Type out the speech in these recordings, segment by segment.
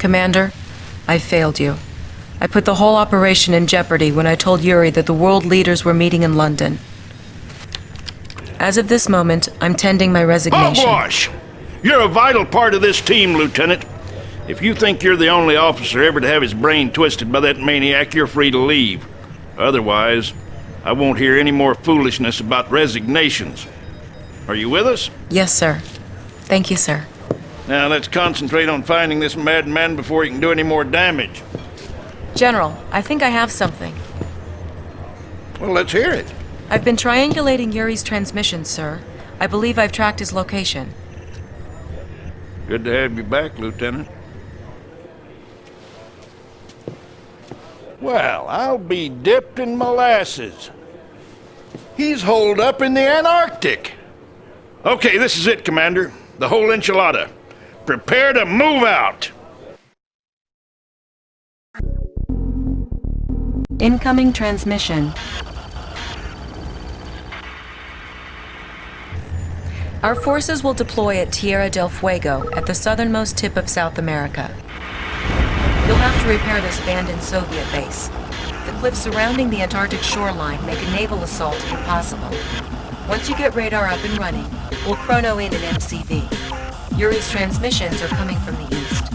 Commander, I failed you. I put the whole operation in jeopardy when I told Yuri that the world leaders were meeting in London. As of this moment, I'm tending my resignation. Hogwash! You're a vital part of this team, Lieutenant. If you think you're the only officer ever to have his brain twisted by that maniac, you're free to leave. Otherwise, I won't hear any more foolishness about resignations. Are you with us? Yes, sir. Thank you, sir. Now let's concentrate on finding this madman before he can do any more damage. General, I think I have something. Well, let's hear it. I've been triangulating Yuri's transmission, sir. I believe I've tracked his location. Good to have you back, Lieutenant. Well, I'll be dipped in molasses. He's holed up in the Antarctic. Okay, this is it, Commander. The whole enchilada. Prepare to move out. Incoming transmission. Our forces will deploy at Tierra del Fuego, at the southernmost tip of South America. You'll have to repair this abandoned Soviet base. The cliffs surrounding the Antarctic shoreline make a naval assault impossible. Once you get radar up and running, we'll chrono in an MCV. Yuri's transmissions are coming from the east.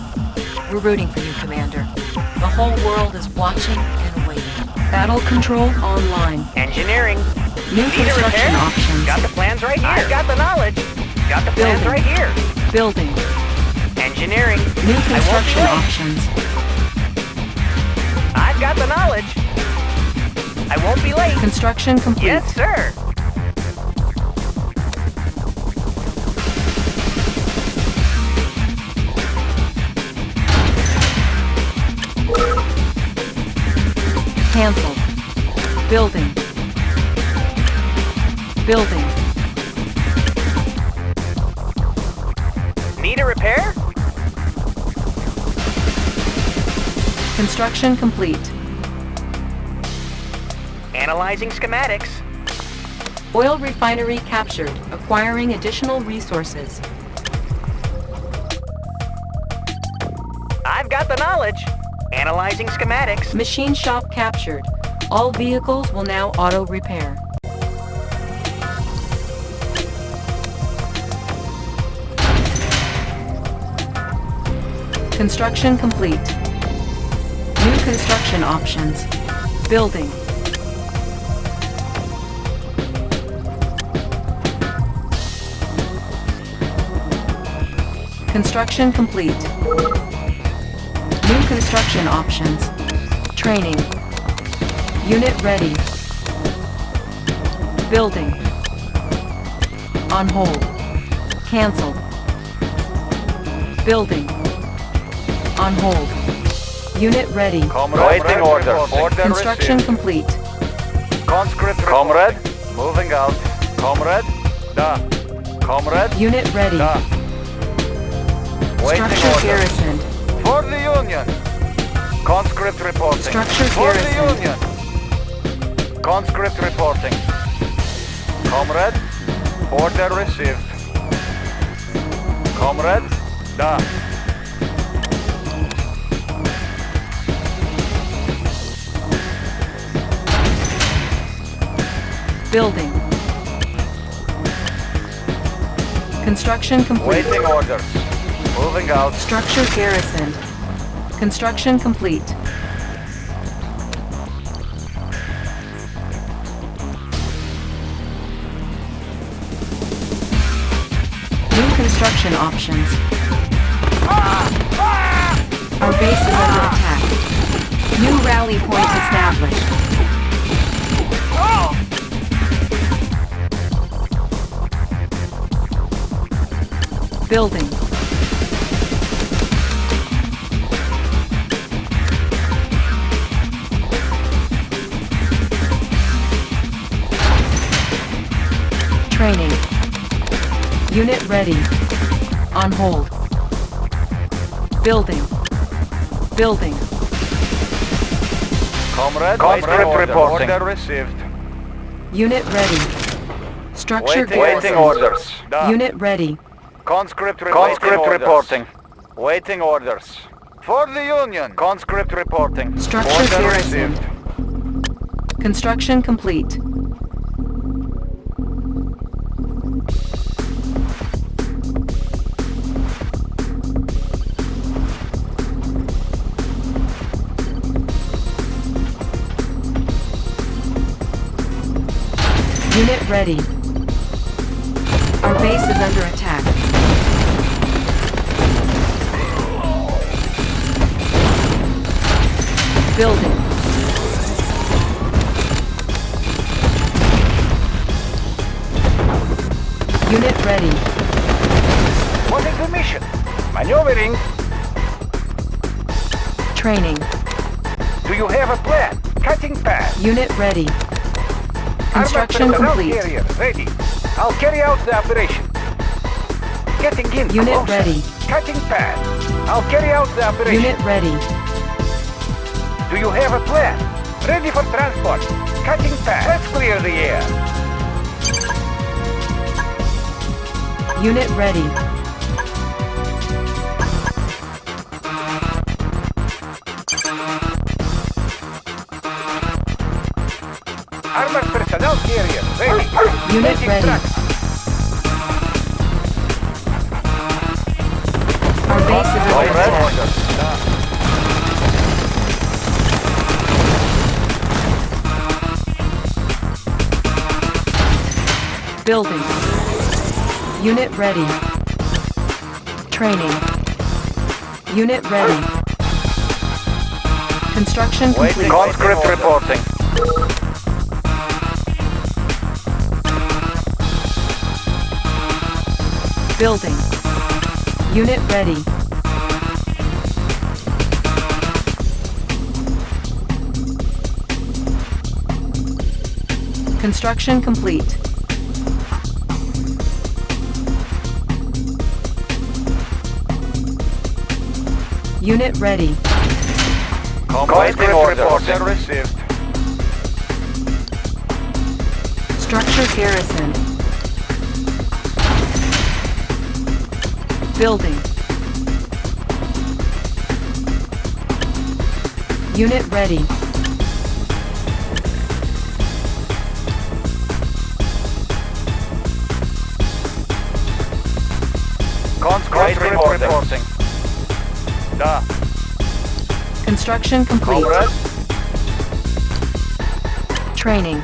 We're rooting for you, Commander. The whole world is watching and waiting. Battle control online. Engineering. New Need construction options. Got the plans right here. I've got the knowledge. Got the plans Building. right here. Building. Engineering. New I won't be construction options. I've got the knowledge. I won't be late. Construction complete. Yes, sir. Cancelled. Building. Building. Need a repair? Construction complete. Analyzing schematics. Oil refinery captured. Acquiring additional resources. I've got the knowledge. Analyzing schematics. Machine shop captured. All vehicles will now auto repair. Construction complete. New construction options. Building. Construction complete. New construction options. Training. Unit ready. Building. On hold. Cancelled. Building. On hold. Unit ready. Waiting order. Order Construction received. complete. Conscript Comrade, moving out. Comrade, da. Comrade, Unit ready. da. Waiting Structure order. garrisoned. For the Union. Conscript reporting. Structure For the. Union. Conscript reporting. Comrade, order received. Comrade, da. Building. Construction complete. Waiting orders. Moving out. Structure garrisoned. Construction complete. New construction options. Our base is under attack. New rally point established. Building. Ready. On hold. Building. Building. Comrade, Conscript waiting order. reporting. Order received. Unit ready. Structure Waiting, waiting orders. Da. Unit ready. Conscript, Conscript reporting. reporting. Waiting orders. For the Union. Conscript reporting. Structure Order received. Construction complete. Ready. Our base is under attack. Building. Unit ready. What is the mission? Maneuvering. Training. Do you have a plan? Cutting path. Unit ready. Construction complete. Carrier ready. I'll carry out the operation. Getting in Unit closer. ready. Cutting path. I'll carry out the operation. Unit ready. Do you have a plan? Ready for transport. Cutting path. Let's clear the air. Unit ready. Armored carrier ready. Unit Making ready. tracks. Our base is under attack. Building. Unit ready. Training. Unit ready. Construction complete. Conscript reporting. Building. Unit ready. Construction complete. Unit ready. Conscript reporting. received. Structure garrison. Building. Unit ready. Conscript reporting. Da. Construction complete. Training.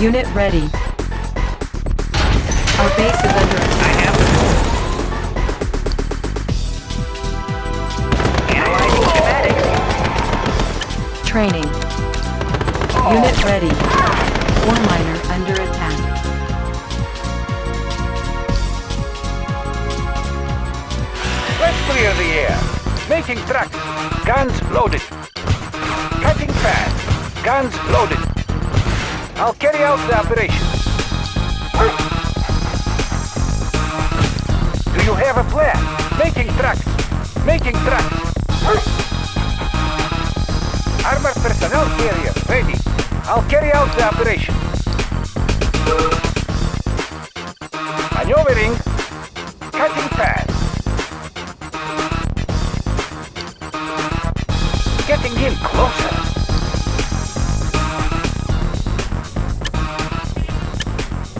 Unit ready. Our base is under attack. Analyzing schematics. Training. Unit ready. Ore miner under attack. Let's clear the air. Making tracks. Guns loaded. Cutting fast. Guns loaded. I'll carry out the operation. Do you have a plan? Making tracks. Making tracks. Armored personnel carrier ready. I'll carry out the operation.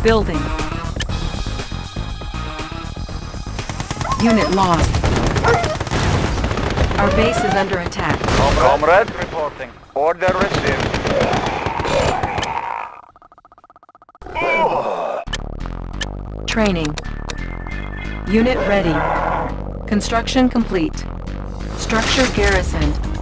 Building. Unit lost. Our base is under attack. Comrade reporting. Order received. Training. Unit ready. Construction complete. Structure garrisoned.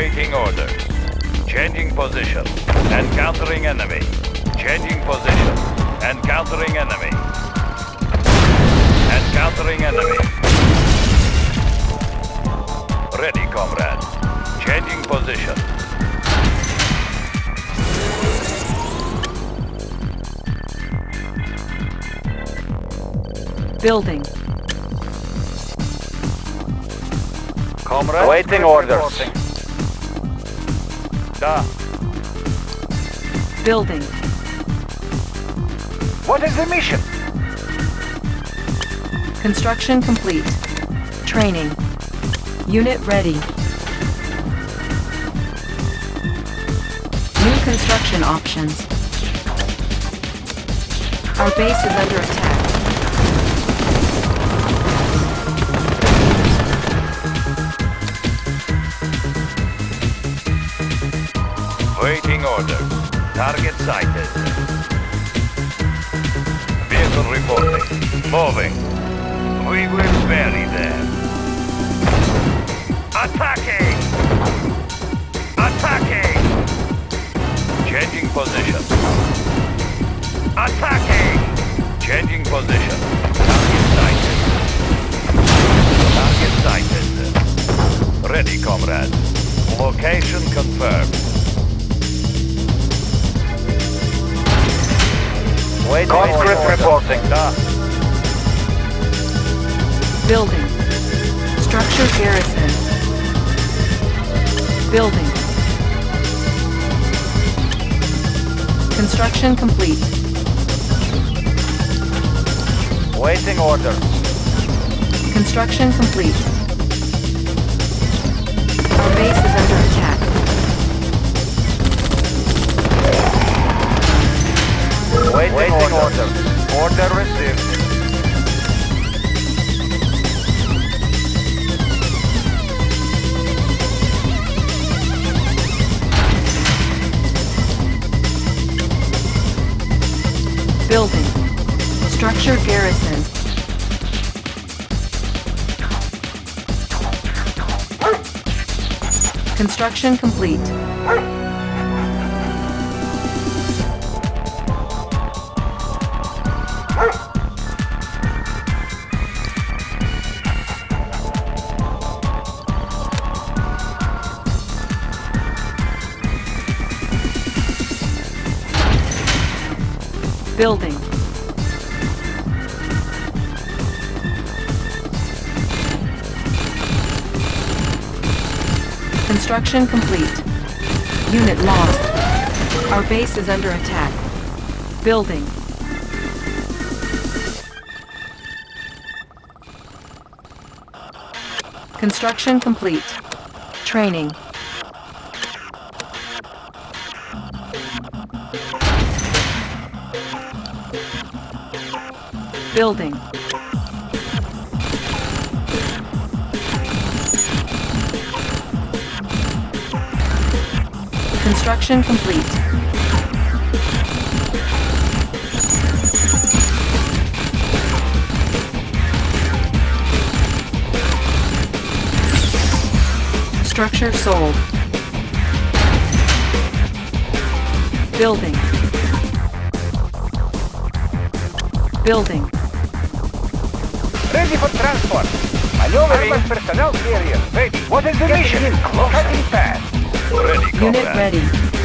Waiting orders. Changing position. Encountering enemy. Changing position. Encountering enemy. Encountering enemy. Ready, comrade. Changing position. Building. Comrade. Awaiting orders. Da. Building. What is the mission? Construction complete. Training. Unit ready. New construction options. Our base is under attack. Orders. Target sighted. Vehicle reporting. Moving. We will bury them. Attacking! Attacking! Changing position. Attacking! Changing position. Target sighted. Target sighted. Ready, comrade. Location confirmed. Waiting Conscript reporting. Building. Structure garrison. Building. Construction complete. Waiting orders. Construction complete. Waiting, orders. Order received. Building. Structure garrison. Construction complete. Building. Construction complete. Unit lost. Our base is under attack. Building. Construction complete. Training. Building. Construction complete. Structure sold. Building. Building. Ready for transport. Maneuvering. Armored personnel carrier. Ready. What is the mission? In closer. Cutting fast. Ready, comrade. Unit ready.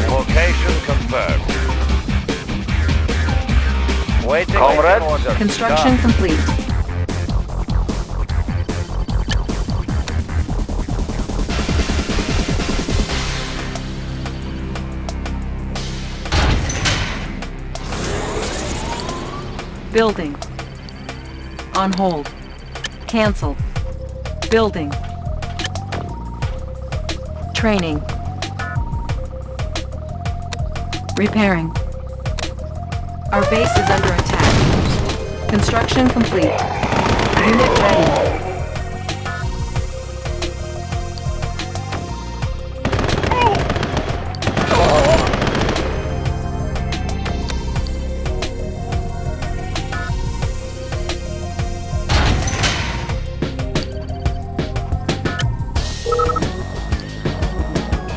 Location confirmed. Waiting Comrade. orders. Construction complete. Building. On hold. Cancel. Building. Training. Repairing. Our base is under attack. Construction complete. Unit ready.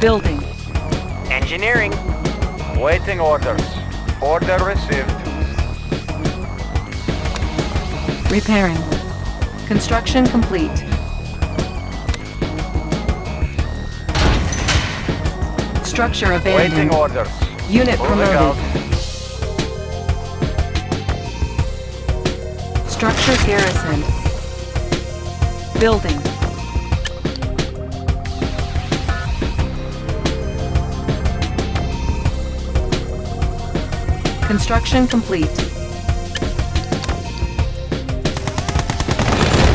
Building. Engineering. Waiting orders. Order received. Repairing. Construction complete. Structure Waiting abandoned. orders. Unit Moving promoted. out. Structure garrisoned. Building. Construction complete.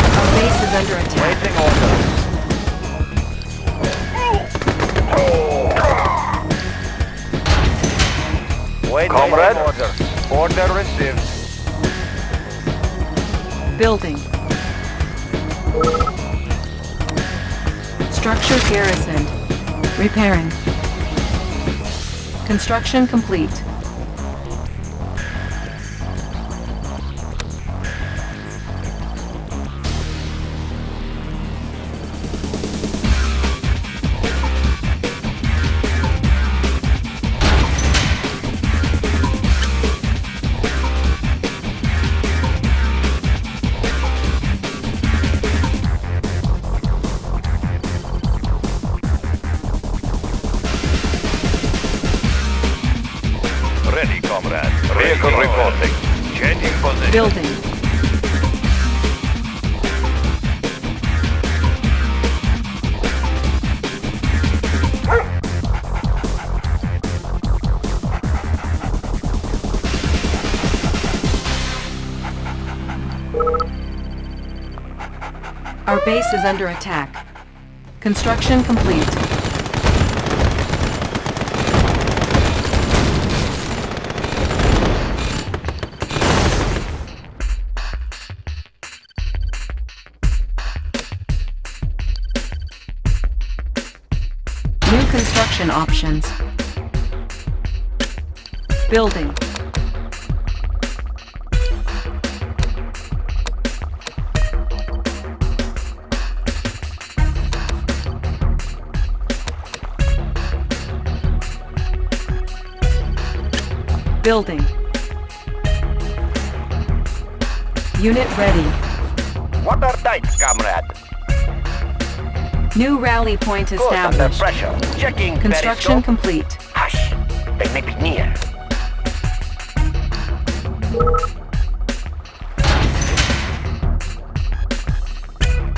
Our base is under attack. Waiting orders. Waiting Comrade? order. Order received. Building. Structure garrisoned. Repairing. Construction complete. Base is under attack. Construction complete. New construction options. Building. Building. Unit ready. Water tight, comrade. New rally point Good under established. pressure. Checking Construction periscope. complete. Hush. They may be near.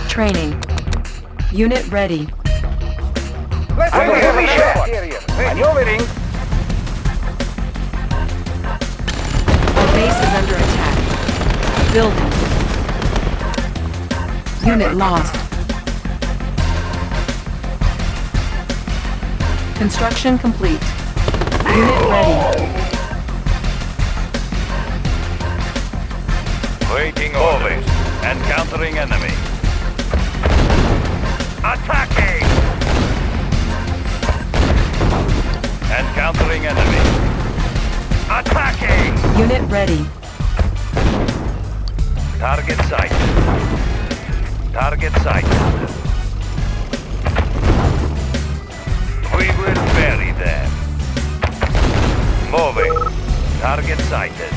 Training. Unit ready. Let's I'm make heavy a shot. Maneuvering. Building. Unit lost. Construction complete. Unit ready. Waiting orders. Encountering enemy. Attacking! Encountering enemy. Attacking! Unit ready. Target sighted. Target sighted. We will bury them. Moving. Target sighted.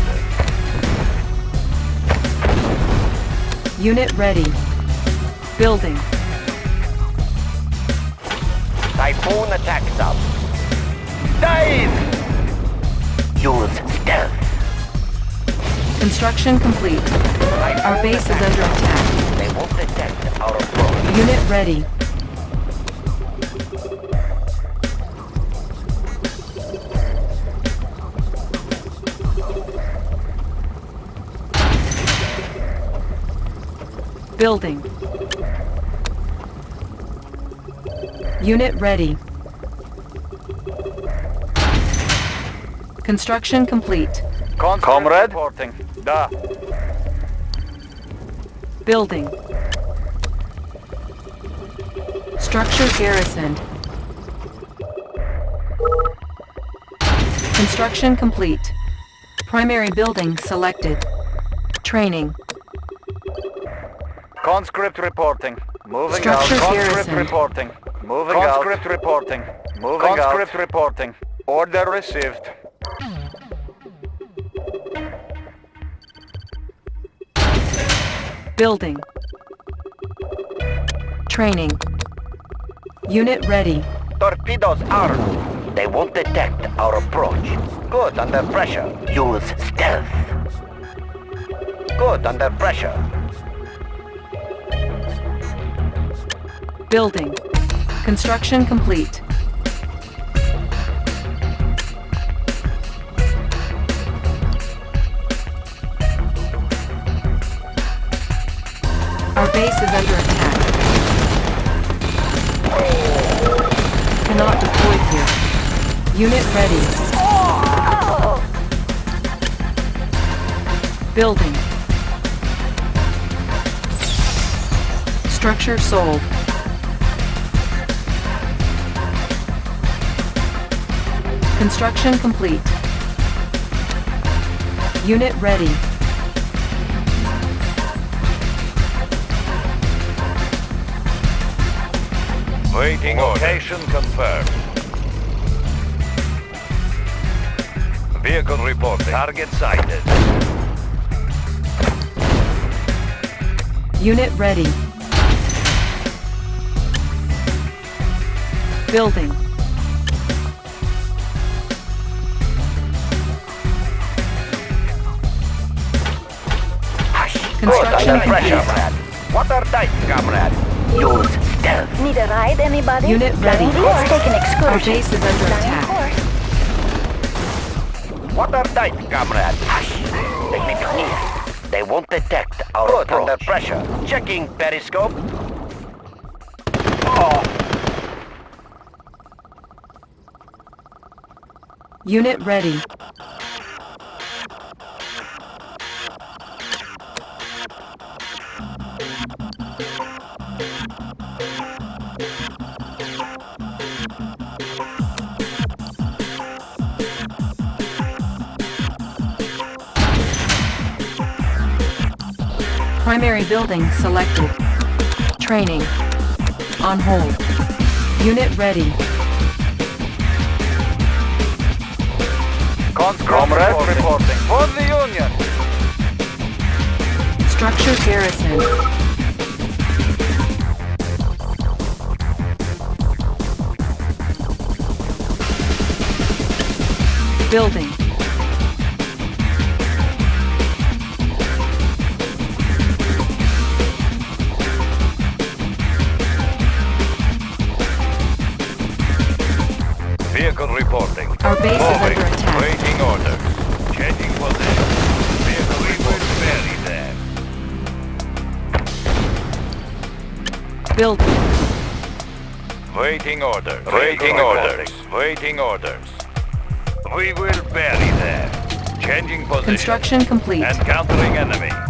Unit ready. Building. Typhoon attack sub. Dive! Use stealth. Construction complete. Our base is under attack. They won't detect our approach. Unit ready. Building. Unit ready. Construction complete. Comrade? Reporting. Da. Building. Structure garrisoned. Construction complete. Primary building selected. Training. Conscript reporting. Moving Structure out. Conscript garrison. reporting. Moving out. Conscript reporting. Moving Conscript reporting. Order received. Building. Training. Unit ready. Torpedoes armed. They won't detect our approach. Good under pressure. Use stealth. Good under pressure. Building. Construction complete. Base is under attack. Cannot deploy here. Unit ready. Building. Structure sold. Construction complete. Unit ready. Waiting Location confirmed. Vehicle reporting. Target sighted. Unit ready. Building. Construction Under pressure, complete. comrade. Watertight, comrade. Use stealth. Need a ride, anybody? Unit ready. Let's take an excursion. Our base is under Flying attack. course. Watertight, comrade. Hush. They may be near. They won't detect our Good, under pressure. Checking periscope. Oh, Unit ready. Primary building selected. Training. On hold. Unit ready. comrade reporting. For the Union. Structure garrison. Building. Building. Waiting orders. Waiting orders. Waiting orders. We will bury them. Changing position. Construction complete. Encountering enemy.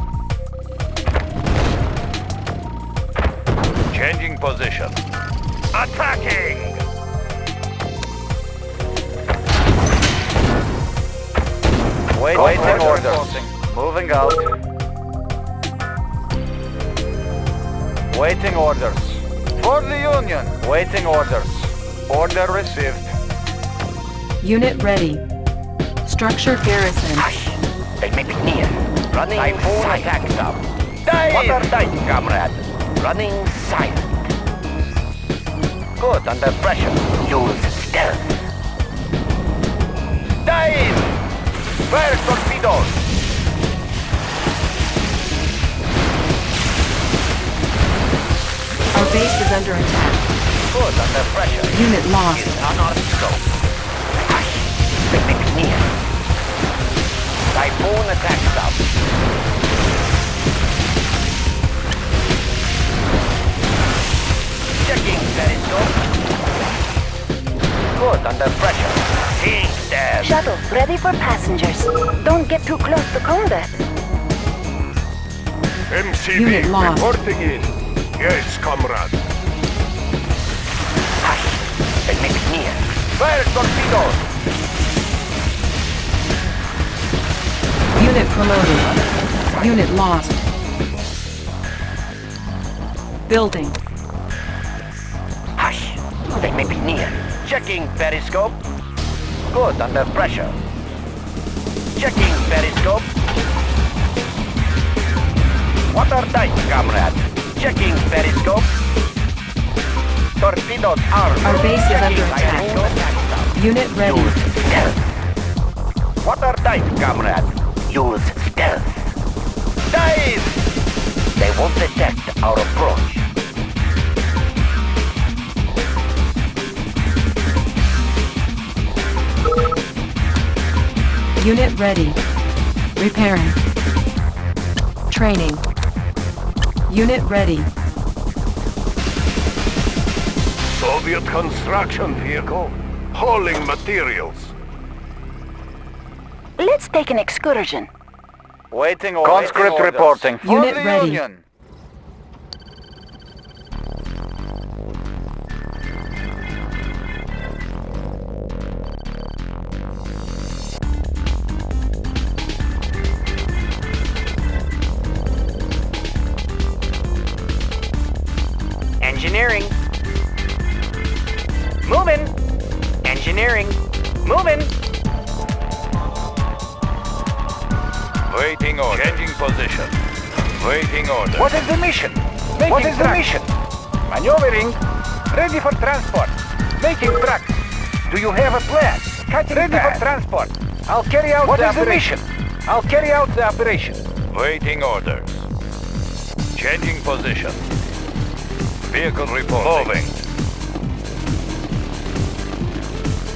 Waiting orders. Order received. Unit ready. Structure garrison. They may be near. Running Typhoon silent. attack sub. Watertight, comrade. Running silent. Good, under pressure. Use stealth. Dive! Fire torpedoes! Our base is under attack. Good, under pressure. Unit lost. On our scope. Hush. They may be near. Typhoon attack sub. Checking periscope. Good, under pressure. Seeing them. Shuttle, ready for passengers. Don't get too close to combat. MCV Unit reporting in. Yes, comrade. Fire torpedoes! Unit promoted. Unit lost. Building. Hush. They may be near. Checking periscope. Good, under pressure. Checking periscope. Watertight, comrade. Checking periscope. Torpedoes armed. Our base is under attack. Unit ready. Use stealth. Watertight, comrade. Use stealth. Dive! They won't detect our approach. Unit ready. Repairing. Training. Unit ready. Soviet construction vehicle hauling materials. Let's take an excursion. Waiting orders. Conscript reporting. Unit ready. Engineering. Moving. Waiting order. Changing position. Waiting order. What is the mission? Making what is the mission? Maneuvering. Ready for transport. Making tracks. Do you have a plan? Cutting Ready for transport. I'll carry out the operation. The I'll carry out the operation. Waiting orders. Changing position. Vehicle reporting. Moving.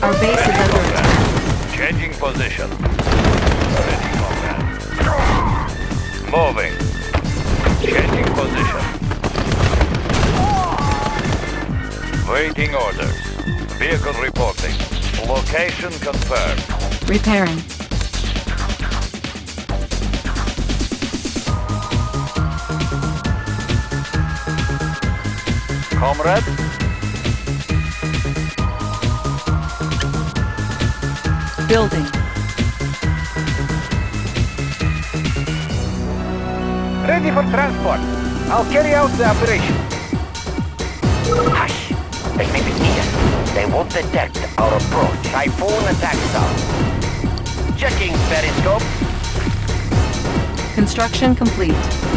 Our base is under attack. Changing position. Ready, comrade. Moving. Changing position. Waiting orders. Vehicle reporting. Location confirmed. Repairing. Comrade. Building. Ready for transport. I'll carry out the operation. Hush! They may be near. They won't detect our approach. Typhoon attack zone. Checking periscope. Construction complete.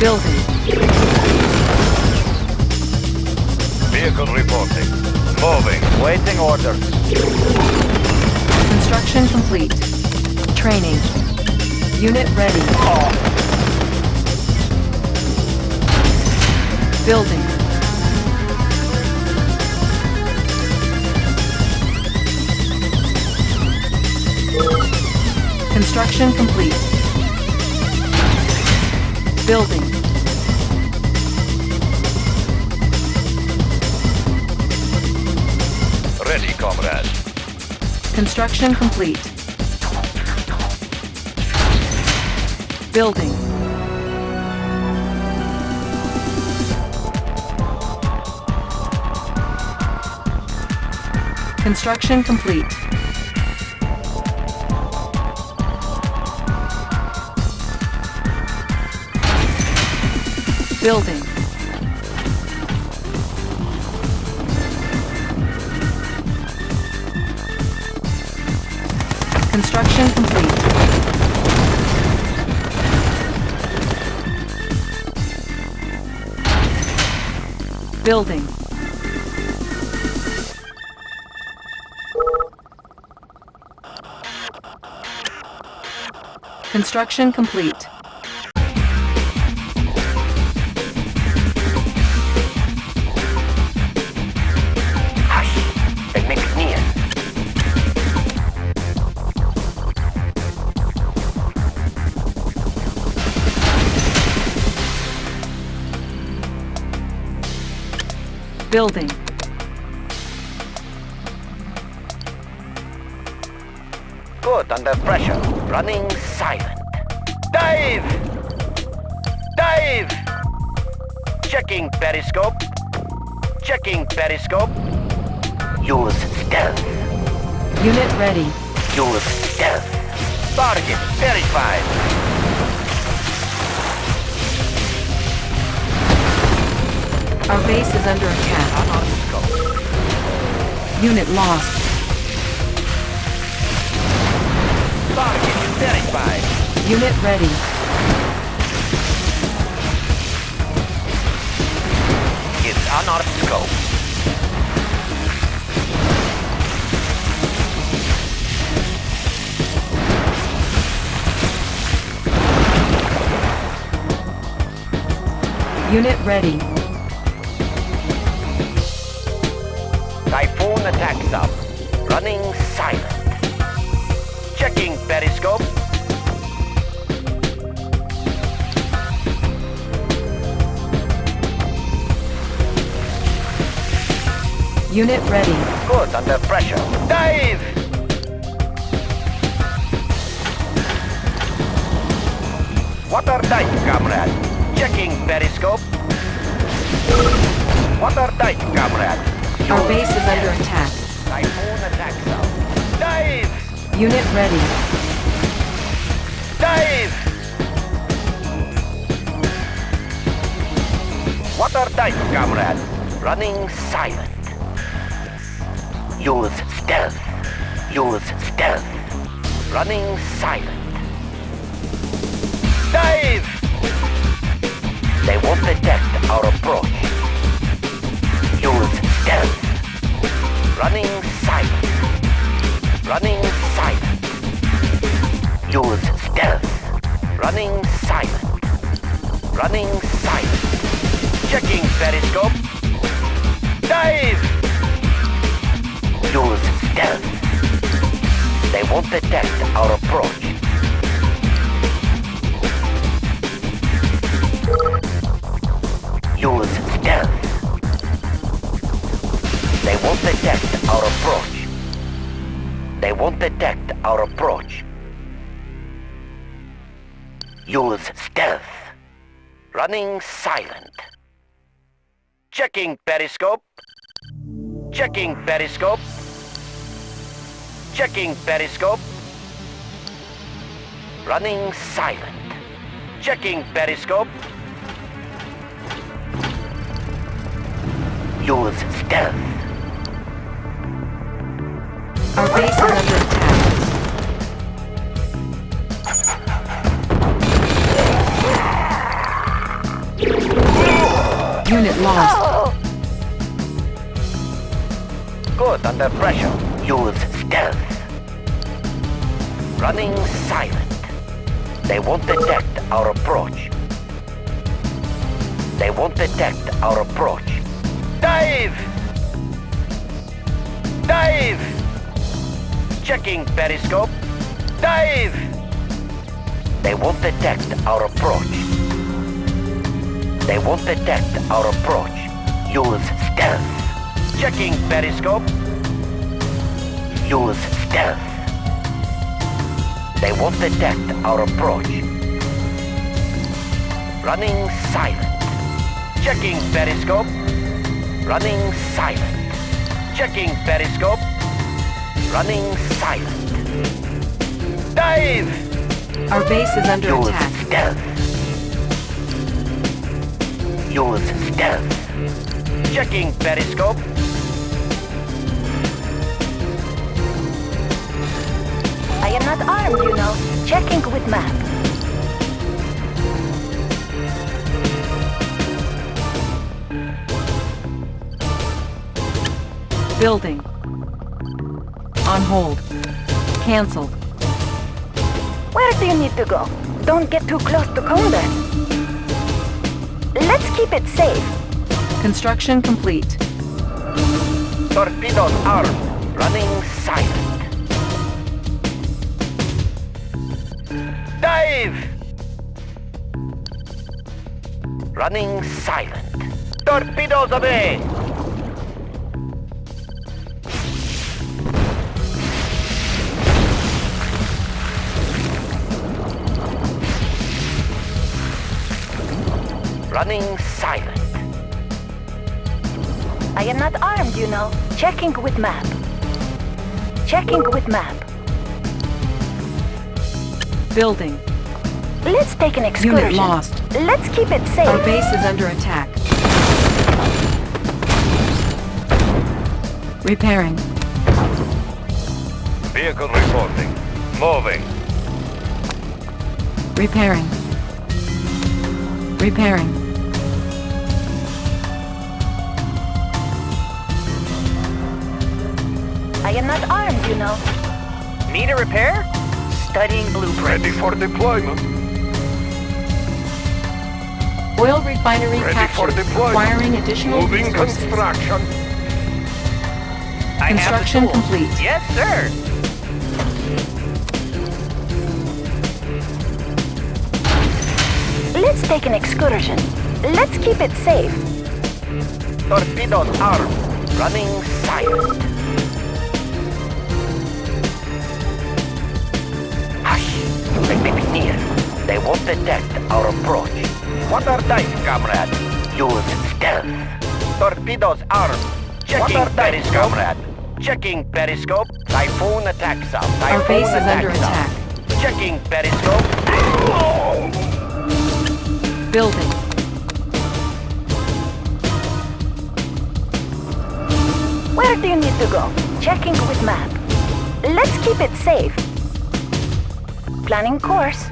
Building. Vehicle reporting. Moving. Waiting orders. Construction complete. Training. Unit ready. Building. Construction complete. Building. Ready, comrade. Construction complete. Building. Construction complete. Building. Construction complete. Building. Construction complete. Building. Good under pressure. Running silent. Dive! Dive! Checking periscope. Checking periscope. Use stealth. Unit ready. Use stealth. Target verified. Our base is under attack. Unit lost. Unit ready. It's scope. Unit ready. Unit ready. Good under pressure. Dive! Water tight, comrade. Checking periscope. Water tight, comrade. Our base is under attack. Typhoon attack sub. Dive! Unit ready. Dive! Water tight, comrade. Running silent. Use stealth. Use stealth. Running silent. Dive! They won't detect our approach. Use stealth. Running silent. Running silent. Use stealth. Running silent. Running silent. Checking periscope. Dive! Use stealth. They won't detect our approach. Use stealth. They won't detect our approach. They won't detect our approach. Use stealth. Running silent. Checking periscope. Checking periscope. Checking periscope. Running silent. Checking periscope. Use stealth. Our base is under attack. Unit lost. Good under pressure. Use stealth. Running silent. They won't detect our approach. They won't detect our approach. Dive! Dive! Checking periscope. Dive! They won't detect our approach. They won't detect our approach. Use stealth. Checking periscope. Use stealth. They won't detect our approach. Running silent. Checking periscope. Running silent. Checking periscope. Running silent. Dive! Our base is under Use attack. stealth. Use stealth. Checking periscope. I am not armed, you know. Checking with map. Building. On hold. Cancelled. Where do you need to go? Don't get too close to combat. Let's keep it safe. Construction complete. Torpedoes armed. Running silent. Dive! Running silent. Torpedoes away! Running silent. I am not armed, you know. Checking with map. Checking with map. Building. Let's take an excursion. Unit lost. Let's keep it safe. Our base is under attack. Repairing. Vehicle reporting. Moving. Repairing. Repairing. I am not armed, you know. Need a repair? Studying blueprint. Ready for deployment. Oil refinery Ready for captured, requiring additional Moving resources. construction. I have the Construction complete. Yes, sir. Let's take an excursion. Let's keep it safe. Torpedoes armed. Running silent. Hush. They may be near. They won't detect our approach. What are dice, comrade? Use stealth. Torpedoes armed. Checking are dice, periscope. comrade? Checking periscope. Typhoon attack zone. Our Typhoon base is under zone. attack. Checking periscope. Building. Where do you need to go? Checking with map. Let's keep it safe. Planning course.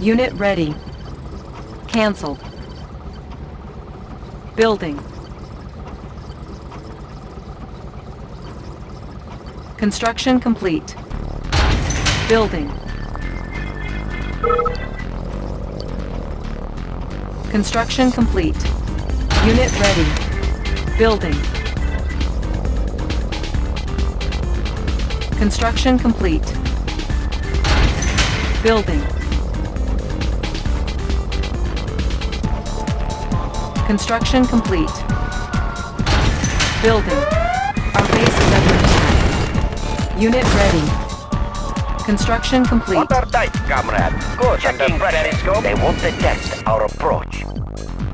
Unit ready. Cancel. Building. Construction complete. Building. Construction complete. Unit ready. Building. Construction complete. Building. Construction complete. Building. Our base is under attack. Unit ready. Construction complete. What are dice, comrade? Good. Checking periscope. They won't detect our approach.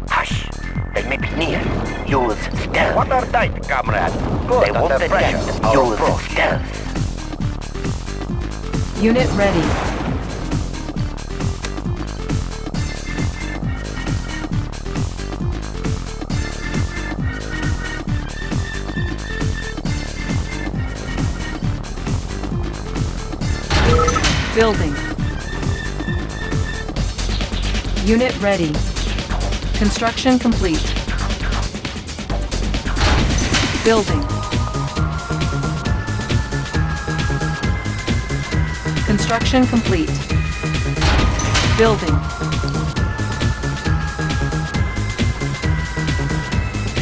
Hush. They may be near. Use stealth. What are dice, comrade? Good. They won't detect our Use approach. stealth. Unit ready. Building. Unit ready. Construction complete. Building. Construction complete. Building.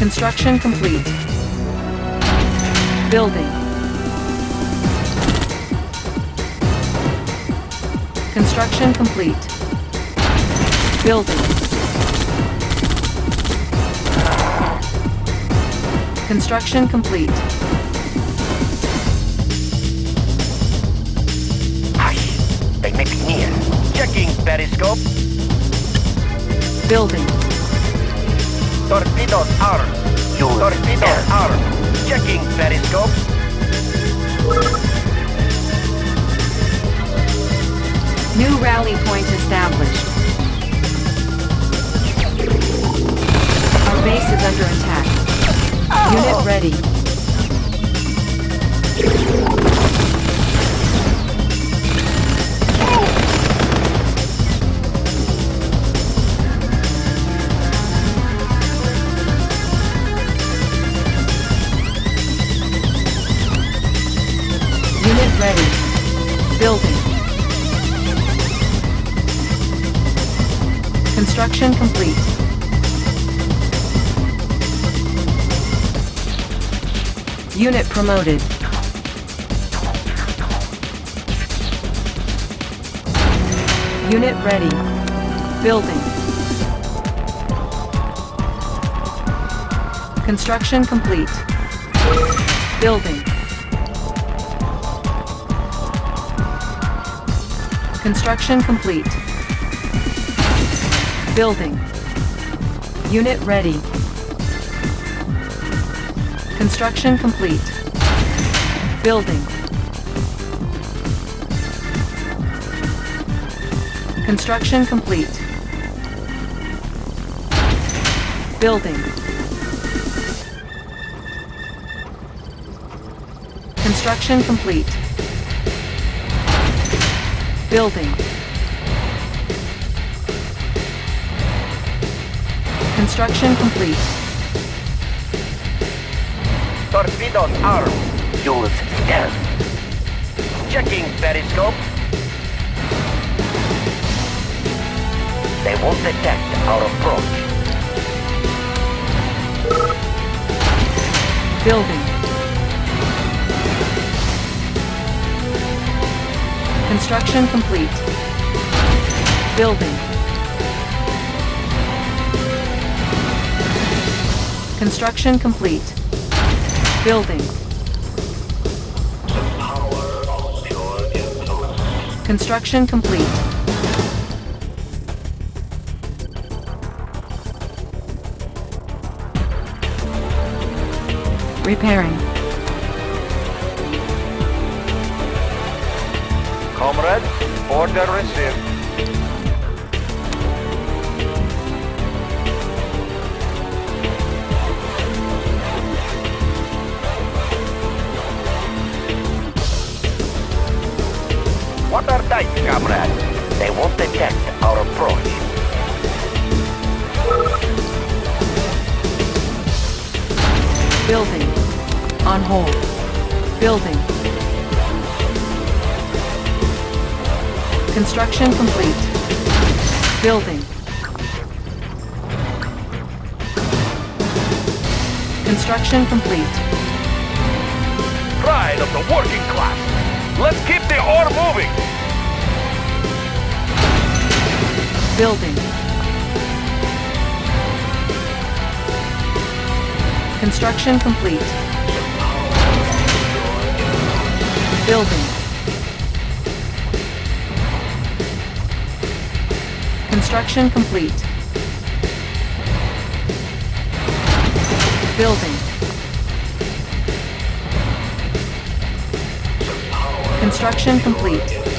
Construction complete. Building. Construction complete. Building. Construction complete. Hush. They may be near. Checking periscope. Building. Torpedoes armed. Use Torpedoes armed. Checking periscope. New rally point established. Our base is under attack. Unit oh. ready. Construction complete. Unit promoted. Unit ready. Building. Construction complete. Building. Construction complete. Building. Unit ready. Construction complete. Building. Construction complete. Building. Construction complete. Building. Construction complete. Torpedoes armed. Use stealth. Checking periscope? They won't detect our approach. Building. Construction complete. Building. Construction complete. Building. Construction complete. Repairing. Comrade, order received. Detect our approach. Building. On hold. Building. Construction complete. Building. Construction complete. Pride of the working class. Let's keep the ore moving. Building. Construction complete. Building. Construction complete. Building. Construction complete.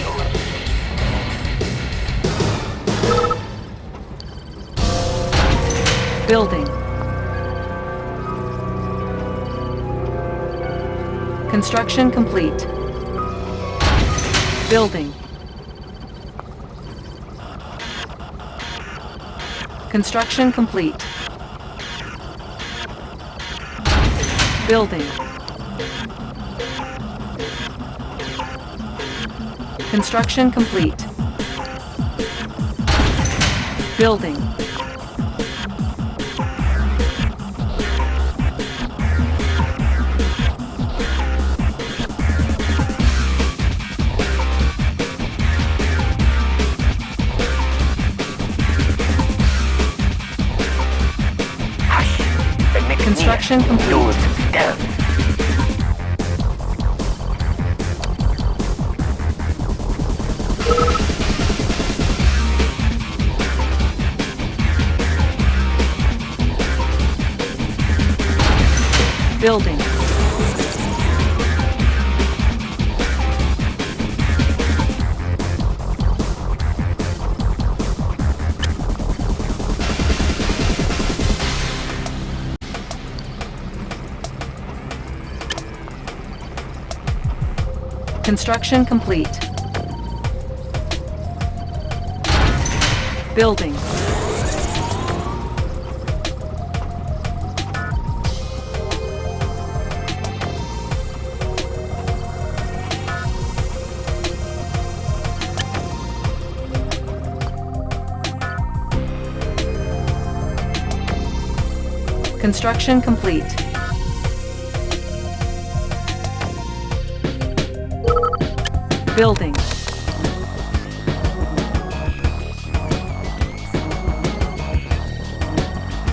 Building. Construction complete. Building. Construction complete. Building. Construction complete. Building. Construction complete. Building. Construction complete. Building. Construction complete. Building.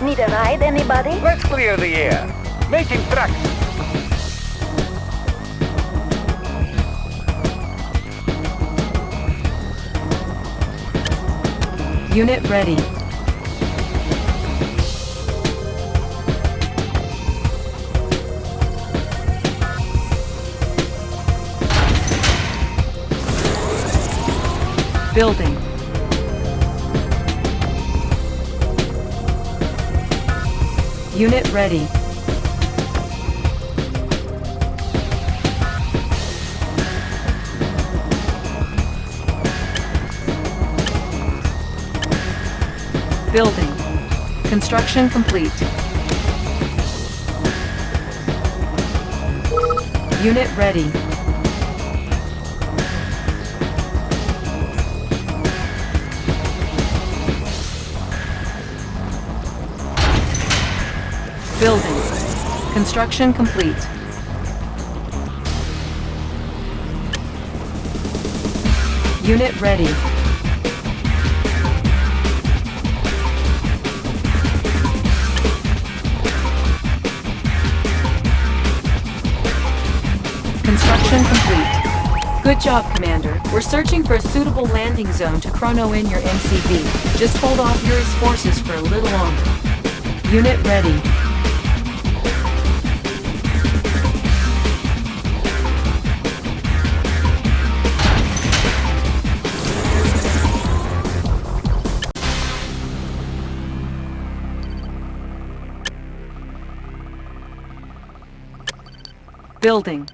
Need a ride, anybody? Let's clear the air. Making tracks. Unit ready. Building. Unit ready. Building. Construction complete. Unit ready. Construction complete. Unit ready. Construction complete. Good job, Commander. We're searching for a suitable landing zone to chrono in your MCV. Just hold off Yuri's forces for a little longer. Unit ready. Building.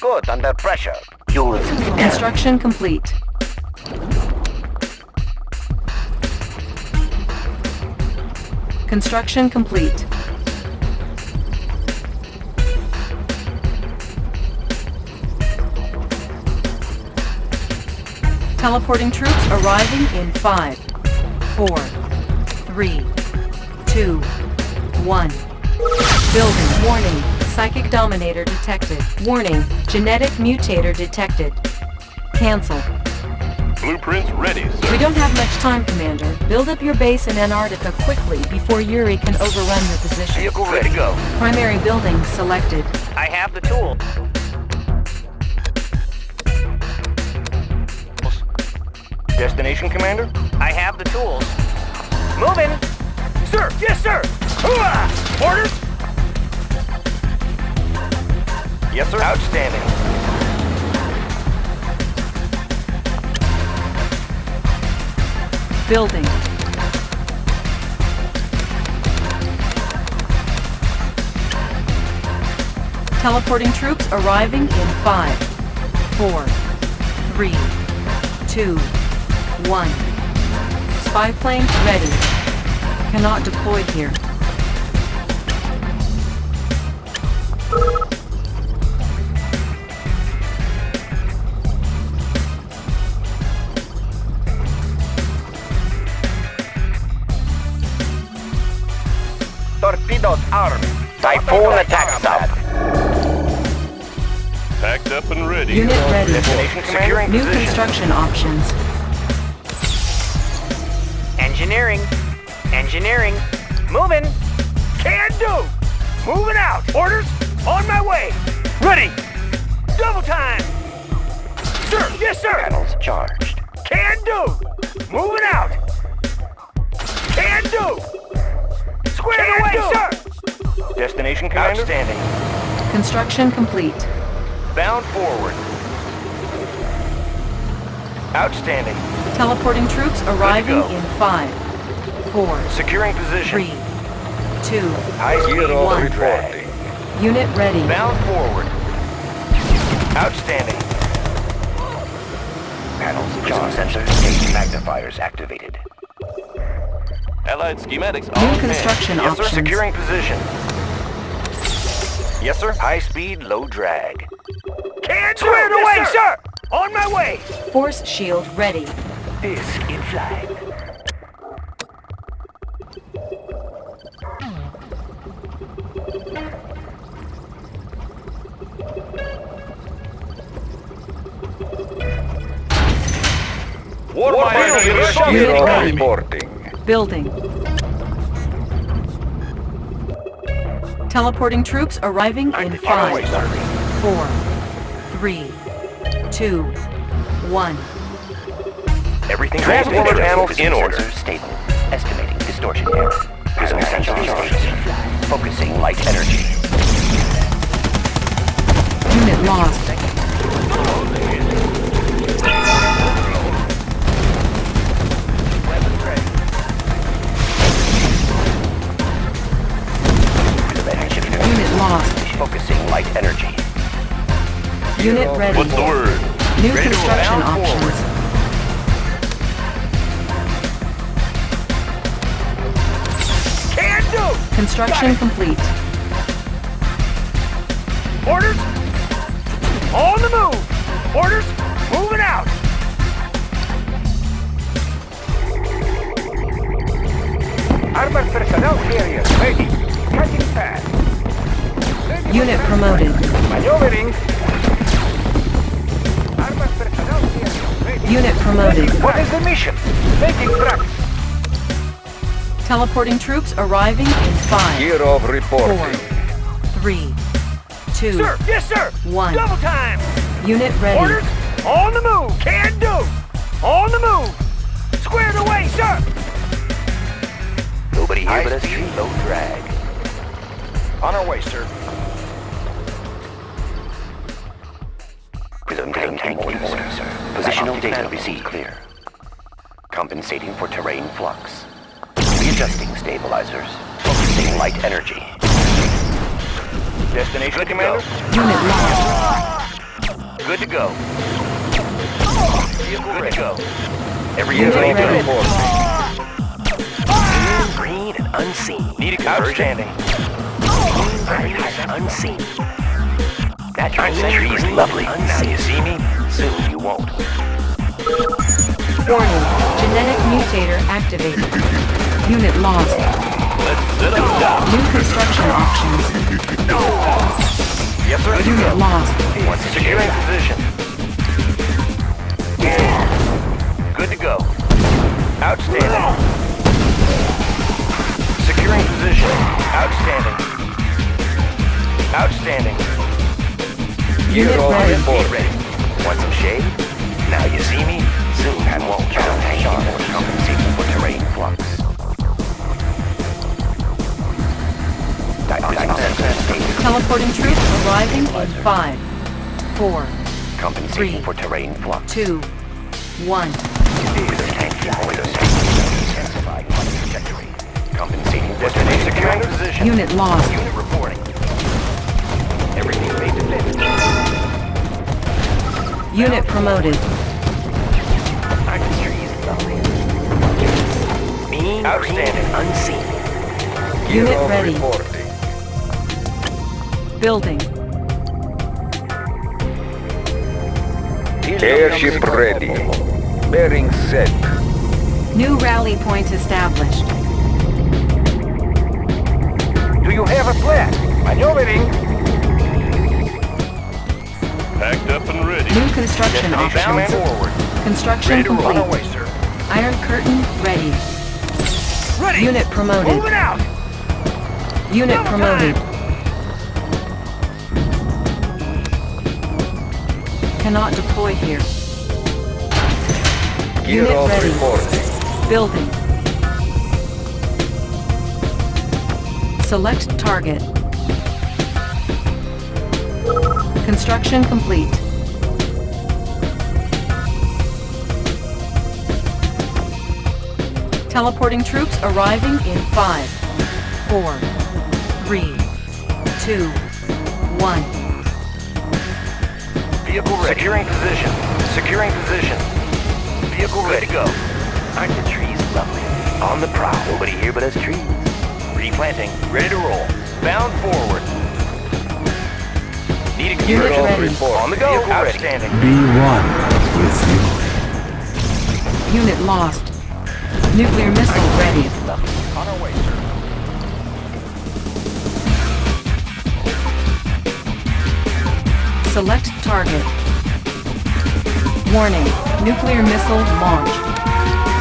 Good, under pressure. Stealth. Construction complete. Construction complete. Teleporting troops arriving in five, four, three, two, one. Building. Warning. Psychic Dominator detected. Warning. Genetic Mutator detected. Cancel. Blueprints ready, sir. We don't have much time, Commander. Build up your base in Antarctica quickly before Yuri can overrun your position. Vehicle ready. to go. Primary building selected. I have the tool. Destination, Commander? I have the tools. Moving. Sir, yes, sir. Hooah! Orders? Yes, sir. Outstanding. Building. Teleporting troops arriving in five, four, three, two, one. Spy plane ready. Cannot deploy here. Torpedoes armed. Typhoon attack stop. Packed up and ready. Unit ready. Destination, Commander? New construction options. Engineering. Engineering. Moving. Can do. Moving out. Orders? On my way. Ready. Double time. Sir, yes, sir. Panels charged. Can do. Moving out. Can do. Squared away, sir. Destination, Commander? Outstanding. Construction complete. Bound forward. Outstanding. Teleporting troops arriving in five, four, Securing position. three, two, High speed one. drag. Unit ready. Bound forward. Outstanding. Panels charged. Sensors, gauge magnifiers activated. Allied schematics New construction Yes, sir. options. Securing position. Yes, sir. High speed, low drag. Can't do. Squared away, sir. On my way. Force shield ready. Disc in flight. War Miner Unit reporting. Building. Teleporting troops arriving in Far away, five, sir. four, three, two, one. Everything Transformer panels in order. Stable. Estimating distortion error. Prism sensor charged. Focusing light energy. Unit lost. Light energy. Unit ready. What's the word? New Ready construction forward. options. Do. Construction complete. Orders? On the move. Orders? Moving out! Armored personnel carrier ready. Cutting path. Ready Unit promoted. Maneuvering. Armored personnel carrier. Unit promoted. What is the mission? Making tracks. Teleporting troops arriving in five, Gear of four, reporting. three, two, Sir, yes sir! one. Double time! Unit ready. Orders? On the move! Can do! On the move! Squared away, sir! Nobody here but us. Low drag. On our way, sir. Data received clear. Compensating for terrain flux. Readjusting stabilizers. Focusing light energy. Destination, Good to Commander? go. Unit lost. Good to go. Good to go. Every Unit unit ready. ready. Ah! Green and unseen. Need a conversion. Green and unseen. Natural trees lovely. Now you see me, soon you won't. Warning. Genetic mutator activated. Unit lost. New construction options. Yes, sir. Unit lost. Once securing position. Good to go. Outstanding. Securing position. Outstanding. Outstanding. Unit ready. Get ready. Want some shade? Now you see me, soon and won't. Sharp. Compensating for terrain flux. Teleporting troops arriving in five, four, Compensating for terrain flux. two, one. Intensified flight trajectory. Compensating for terrain securing position. Unit lost. Unit reporting. Everything made to fit. Unit promoted. Outstanding. unseen. Unit ready. Building. Airship ready. Bearing set. New rally point established. Do you have a plan? Maneuvering. Packed up and ready. New construction Destination options. forward. Construction Ready to run complete. away, sir. Iron curtain ready. Ready! Unit promoted. Moving out! Unit Double promoted. Cannot deploy here. Gear Unit of ready. reporting. Building. Select target. Construction complete. Teleporting troops arriving in five, four, three, two, one. Vehicle ready. Securing position. Securing position. Vehicle ready. to go. Aren't the trees lovely? On the prowl. Nobody here but us trees. Replanting. Ready to roll. Bound forward. Need a Unit gear. ready. On the go. Outstanding. Be one with you. Unit lost. Nuclear missile ready. On our way, sir. Select target. Warning, nuclear missile launched.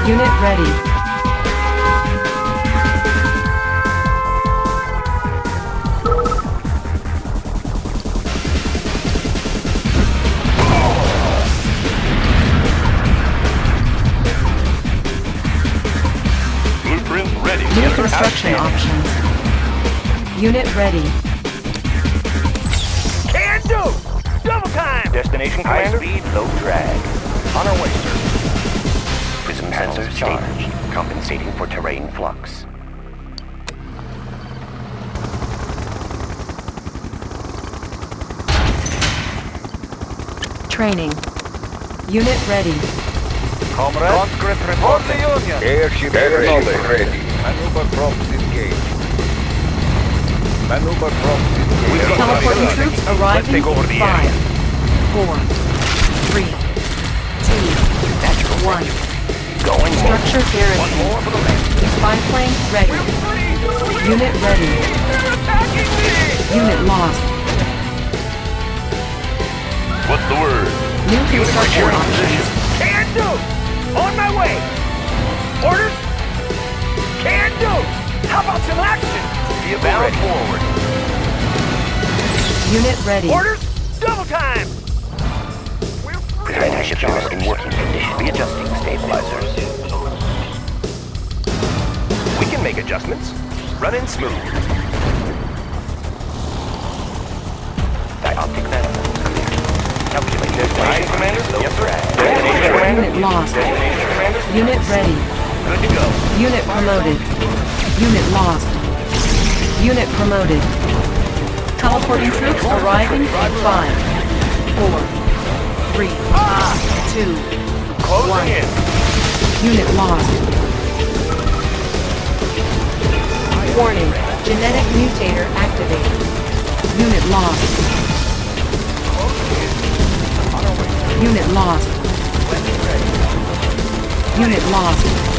Unit ready. Construction options. Unit ready. Can do! Double time! Destination, High Commander? speed, low drag. On our way, sir. Prism sensors charged. Compensating for terrain flux. Training. Unit ready. Comrade. Conscript report the Union. Airship ready. ready. Maneuver props engaged. Maneuver props engaged. Teleporting troops arriving take over in the five, four, three, two, one. Going Structure garrison. One more for the left. Spy plane ready. Unit ready. Unit lost. What's the word? New construction Securing options. position. Can do! On my way! Orders? Can do! How about some action? Vehicle ready. forward. Unit ready. Orders? Double time! Prevent ship in working condition. Readjusting stabilizers. We can make adjustments. Running smooth. Dioptic manifolds clear. Calculate destination, Commander. Yes, sir. Unit lost. Unit ready. Good to go. Unit promoted. Unit lost. Unit promoted. Teleporting troops arriving in five, four, three, two, Closing one. in. Unit lost. Warning. Genetic mutator activated. Unit lost. Unit lost. Unit lost.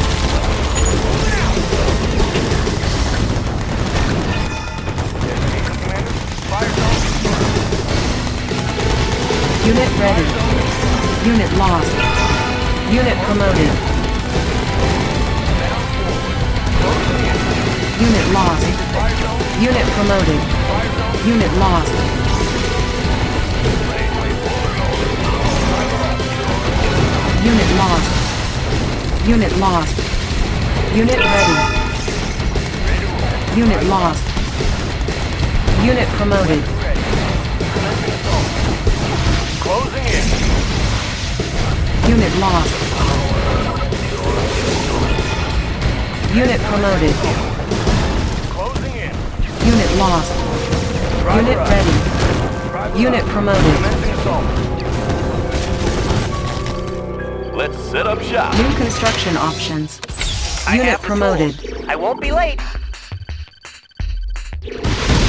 Unit ready. Unit lost. Unit promoted. Unit lost. Unit promoted. Unit lost. Unit lost. Unit lost. Unit ready. Unit lost. Unit promoted. Unit lost. Unit promoted. Closing in. Unit lost. Unit ready. Unit promoted. Let's set up shop. New construction options. I Unit promoted. I won't be late.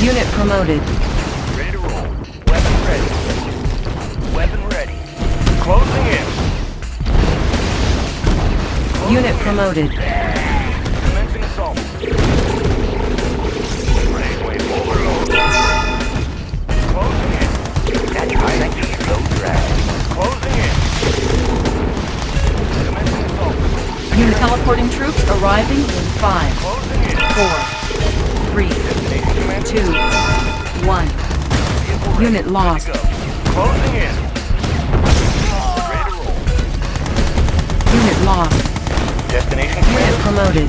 Unit promoted. Unit promoted. Commencing assault. Unit teleporting troops arriving in five, Closing in. four, three, two, one. Unit lost. Unit lost. Destination, Unit promoted.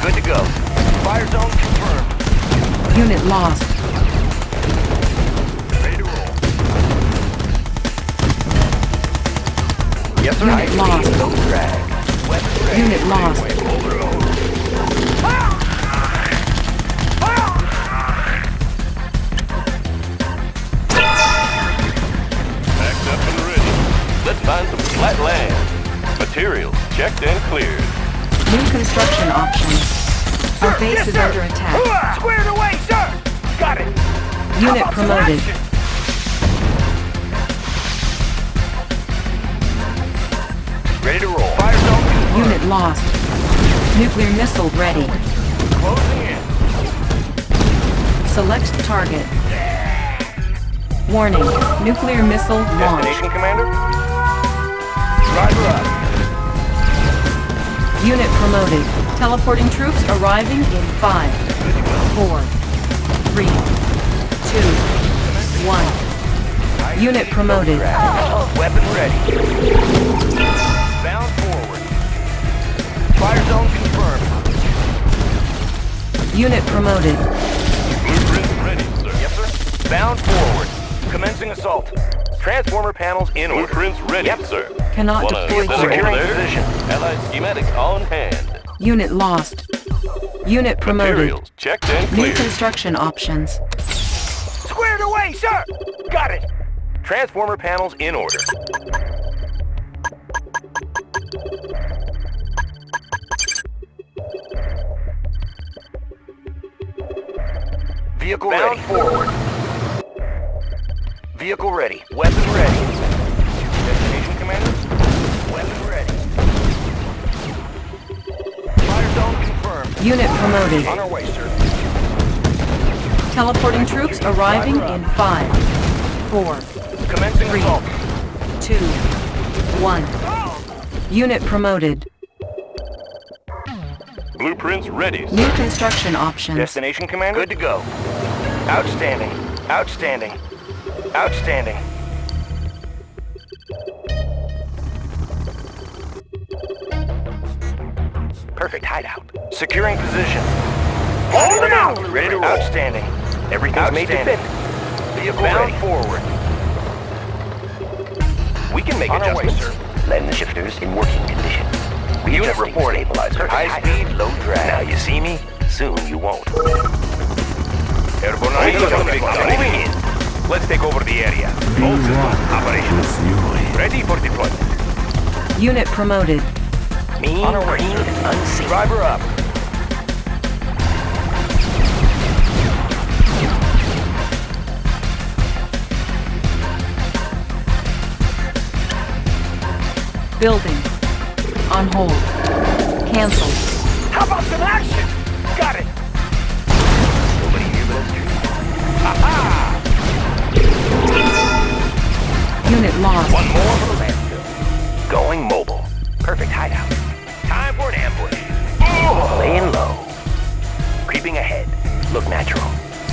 Good to go. Fire zone confirmed. Unit lost. Ready to roll. Yes, sir. Unit lost. Drag. Unit lost. Up and ready. Let's find some flat land. Materials checked and cleared. New construction options. Our base Yes, is sir. under attack. Squared away, sir. Got it. Unit How about some promoted. Ready to roll. Fire zone confirmed. Unit lost. Nuclear missile ready. Closing in. Select target. Warning. Nuclear missile launch. Destination, Commander. Driver up. Unit promoted. Teleporting troops arriving in five, four, three, two, one. Unit promoted. Weapon ready. Bound forward. Fire zone confirmed. Unit promoted. Blueprints ready, sir. Yes, sir. Bound forward. Commencing assault. Transformer panels in order. Blueprints ready, Yep. sir. Cannot Wanna deploy set up here. Securing there? position. Allied schematics on hand. Unit lost. Unit promoted. Materials checked and New construction options. Squared away, sir. Got it. Transformer panels in order. Vehicle Bound ready. forward. Vehicle ready. Weapon ready. Destination, Commander? Weapon ready. Fire zone confirmed. Unit promoted. On our way, sir. Teleporting troops arriving in five, four, Commencing three, assault. two, one. Unit promoted. Blueprints ready. Sir. New construction options. Destination, Commander? Good to go. Outstanding. Outstanding. Outstanding. Perfect hideout. Securing position. Hold it out! Ready to roll. Outstanding. Everything's made to fit. Vehicle Bound ready. forward. We can make On our way, adjustments. sir. Lens shifters in working condition. Unit reporting. Stabilizer. High speed, low drag. Now you see me? Soon you won't. Airborne Ready Eagle for moving deployment. moving in. Let's take over the area. Be All systems one operational. with Ready for deployment. Unit promoted. Mean, On our green, unseen. Driver up. Building. On hold. Cancelled. How about some action? Got it. Nobody here but us two. Aha! Unit lost. One more for the landfill. Going mobile. Perfect hideout. Time for an ambush. Oh! Laying low. Creeping ahead. Look natural.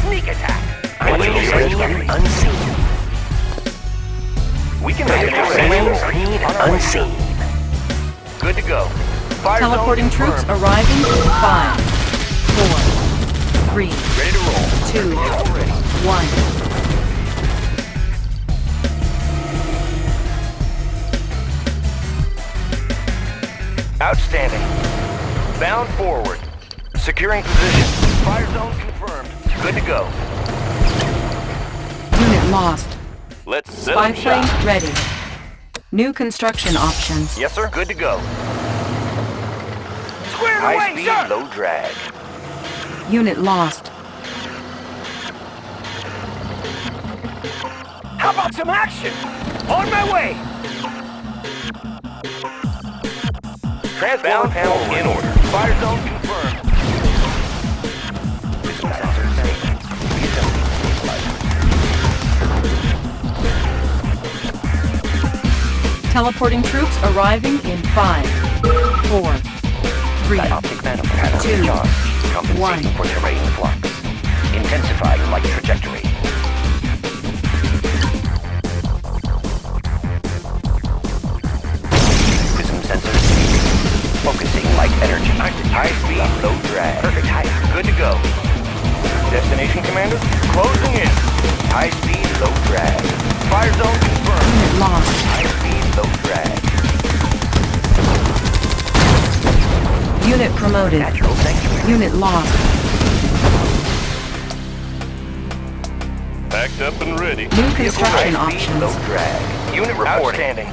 Sneak attack. Watching Watching green, unseen. We can make an Green, example. green, On our way. unseen. Good to go. Fire Teleporting troops confirmed. arriving in five, four, three, Ready to roll. two, ready. one. Outstanding. Bound forward. Securing position. Fire zone confirmed. Good to go. Unit lost. Let's set Spy up shop. plane ready. New construction options. Yes, sir. Good to go. Squared High High speed, speed, low low drag. Unit lost. How about some action? On my way. Transformer panel in order. Fire zone confirmed. System sensors stable. Reassembling stabilizer. Teleporting troops arriving in five, four, three, Dioptic manifold panel Two. recharged. Compensating One. for terrain flux. Intensifying light trajectory. Light energy. High speed, Low drag. Perfect height. Good to go. Destination, Commander? Closing in. High speed, low drag. Fire zone confirmed. unit lost. High speed, low drag. Unit promoted. Natural sanctuary. Unit lost. Packed up and ready. New construction High speed, options. low drag. Unit reporting. Outstanding.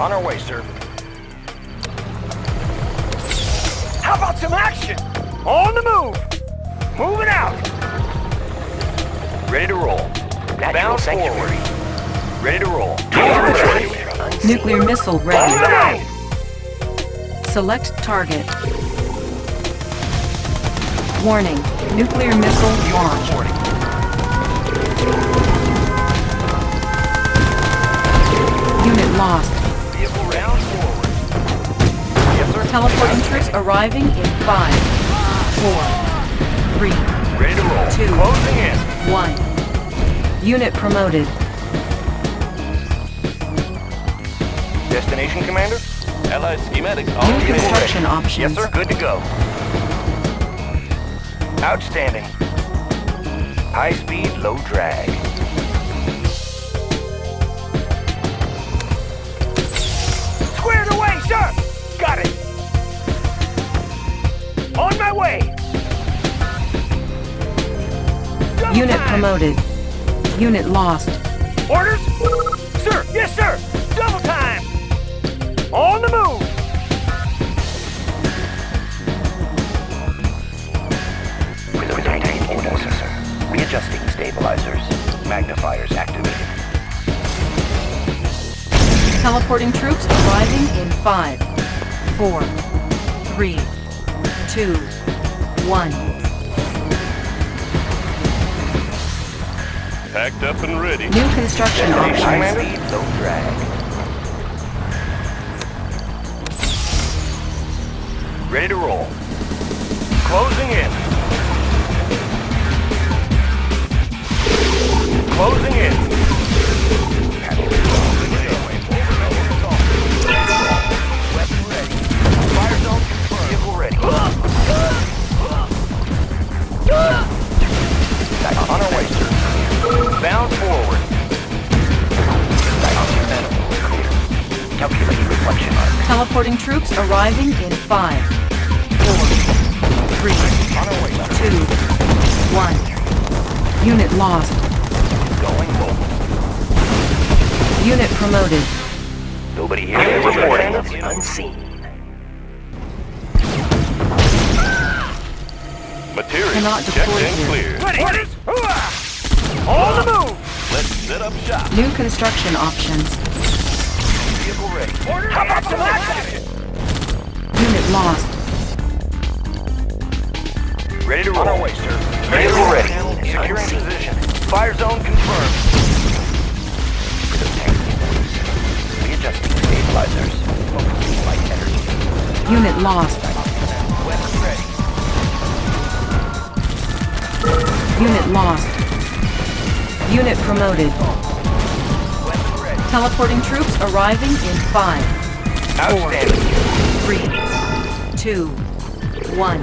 On our way, sir. How about some action? On the move. Moving out. Ready to roll. Natural Bound sanctuary. forward. Ready to roll. Unseen. Nuclear missile Moving ready. out. Select target. Warning. Nuclear missile launched. Reporting. Unit lost. Teleporting troops arriving in five, four, three, Ready to roll. Two. Closing in. one. Unit promoted. Destination, Commander? Allied schematics New on command. construction Yes, sir. Good to go. Outstanding. High speed, low drag. Squared away, sir! Got it! On my way! Double Unit time. promoted. Unit lost. Orders? Sir, yes, sir! Double time! On the move! Prism maintain order, sir. Readjusting stabilizers. Magnifiers activated. Teleporting troops arriving in five, four, three, two, one. Packed up and ready. New construction options. Speed, don't drag. Ready to roll. Closing in. Closing in. Teleporting troops arriving in five, four, three, On our two, one. Unit lost. Going mobile. Unit promoted. Nobody here. Unit reporting. Unseen. Material Cannot checked deploy and here. cleared. Ready. On the move. Let's set up shop. New construction options. Vehicle ready. How about some action? Unit lost. Ready to roll. On our way, sir. Vehicle ready. Securing position. Fire zone confirmed. Readjusting stabilizers. Focusing light energy. Unit lost. Weapon ready. Unit lost. Unit promoted. Weapon. Teleporting troops arriving in five, Outstanding. three, two, one.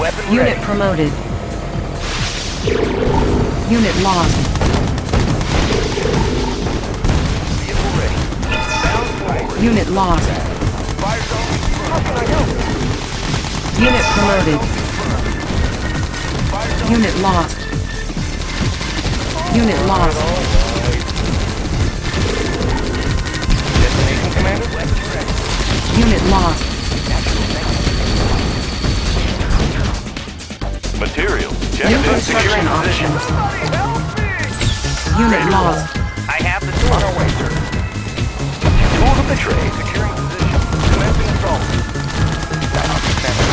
Weapon Unit ready. promoted. Unit lost. Vehicle ready. Bound forward. Unit lost. Fire zone. How can I help? Unit promoted. Fire zone Unit lost. Unit lost. Lost. Material checked New and options. Unit lost. I have the On tools. our way, sir. Tools of the trade. Securing position. Commencing assault. Diagnostic center.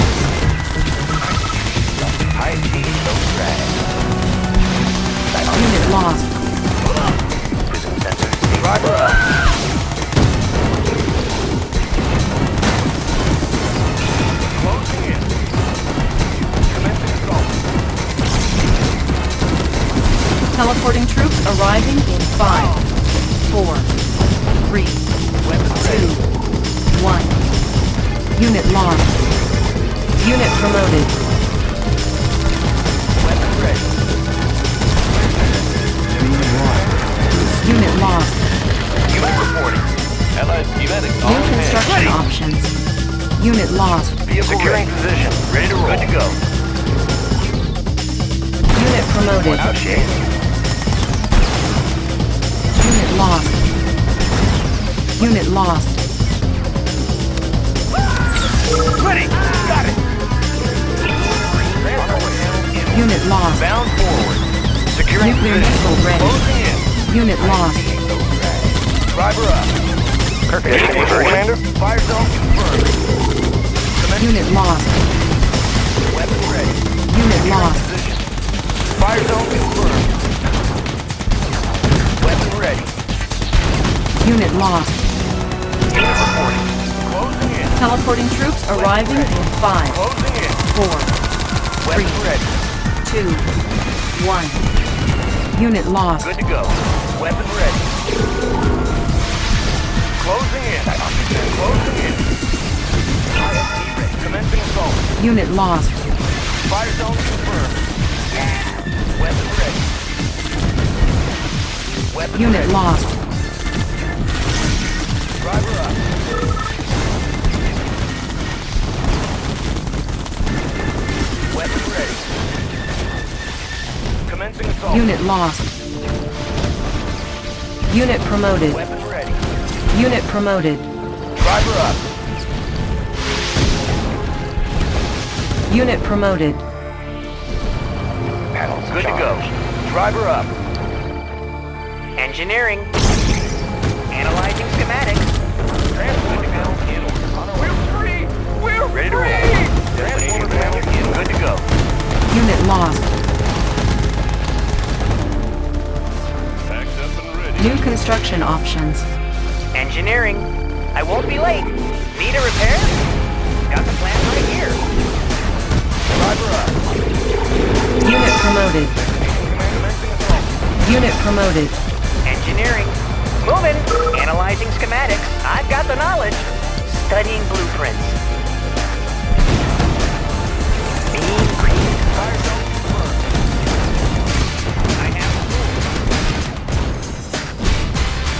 High speed, no drag. Unit lost. sensor. Driver up. Teleporting troops arriving in five, four, three, two, one. Unit lost. Unit promoted. Weapon ready. Unit lost. Unit reporting. Allied schematics New on hand. construction options. Unit lost. Vehicle Securing position. Ready to roll. Good to go. Unit promoted. Out Unit lost. Ready. Got it. Unit lost. Bound forward. Securing Nuclear position. missile ready. Closing in. Unit lost. Driver up. Kirk, Commander. Fire zone confirmed. Commence Unit lost. weapon ready. Unit Securing lost. Fire zone confirmed. Weapon ready. Unit lost. Unit reporting. Closing in. Teleporting troops arriving in five, Closing in. four, Weapon Three. ready. two, one. Unit lost. Good to go. Weapon ready. Closing in. Closing in. Ready. Commencing assault. Unit lost. Fire zone confirmed. Weapon ready. Weapon Unit ready. lost. Unit lost. Unit promoted. Ready. Unit promoted. Driver up. Unit promoted. Panels Good to go. Driver up. Engineering. Analyzing schematics. go. Unit lost. Packed up and ready. New construction options. Engineering. I won't be late. Need a repair? Got the plan right here. Driver up. Unit promoted. Unit promoted. Engineering. Moving. Analyzing schematics. I've got the knowledge. Studying blueprints.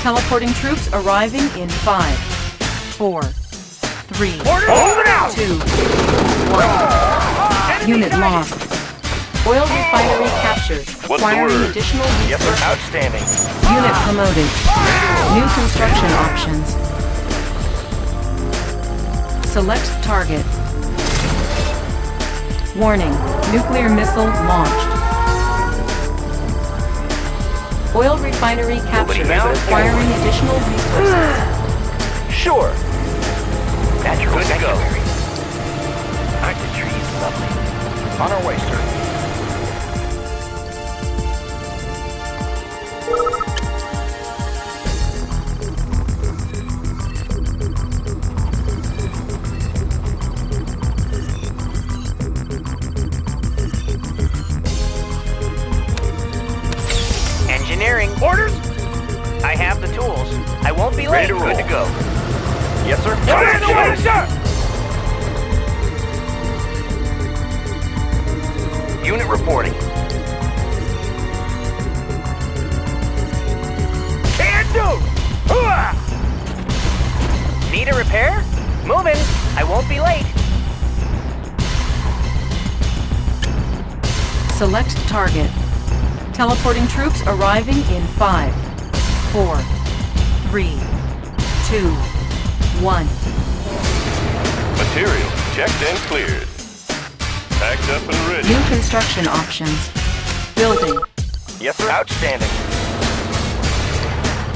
Teleporting troops arriving in five, four, three, two, one. Unit lost. Oil refinery captured. What's the Acquiring word? additional Yes, sir. Outstanding. Unit promoted. New construction options. Select target. Warning, nuclear missile launched. Oil refinery captured, found? acquiring additional resources. Sure. Natural Good to go. sanctuary. Aren't the trees lovely? On our way, sir. Unit reporting. Can do! Need a repair? Moving. I won't be late. Select target. Teleporting troops arriving in five, four, three, two, one. Material checked and cleared. Packed up and ready. New construction options. Building. Yes, sir. Outstanding.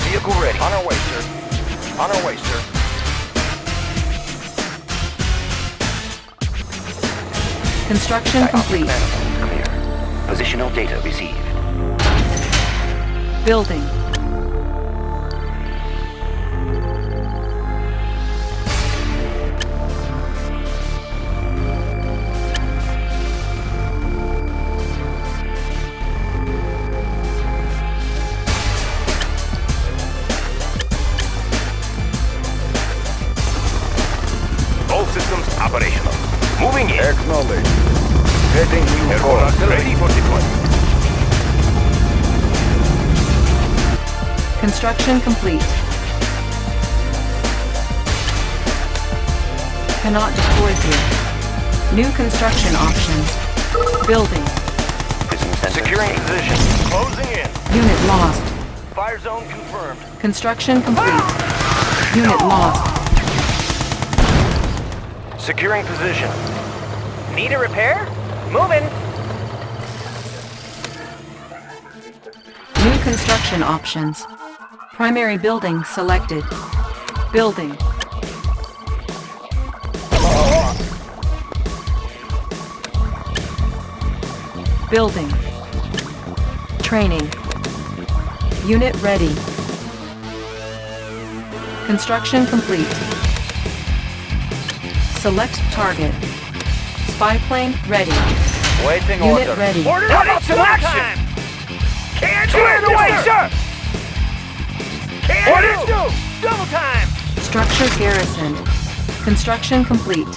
Vehicle ready. On our way, sir. On our way, sir. Construction complete. Clear. Positional data received. Building. Construction complete. Cannot deploy here. New construction options. Building. Securing position. Closing in. Unit lost. Fire zone confirmed. Construction complete. Unit lost. Securing position. Need a repair? Moving. New construction options. Primary building selected. Building. Building. Training. Unit ready. Construction complete. Select target. Spy plane ready. Waiting Unit order. ready. Order How about some action? Can't Clear the way, sir! Can Orders! Double time! Structure garrisoned. Construction complete.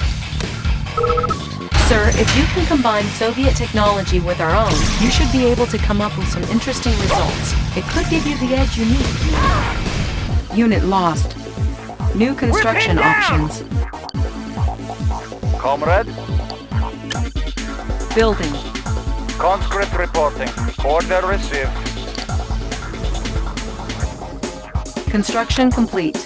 Sir, if you can combine Soviet technology with our own, you should be able to come up with some interesting results. It could give you the edge you need. Unit lost. New construction options. Comrade, Building. conscript reporting. Order received. Construction complete.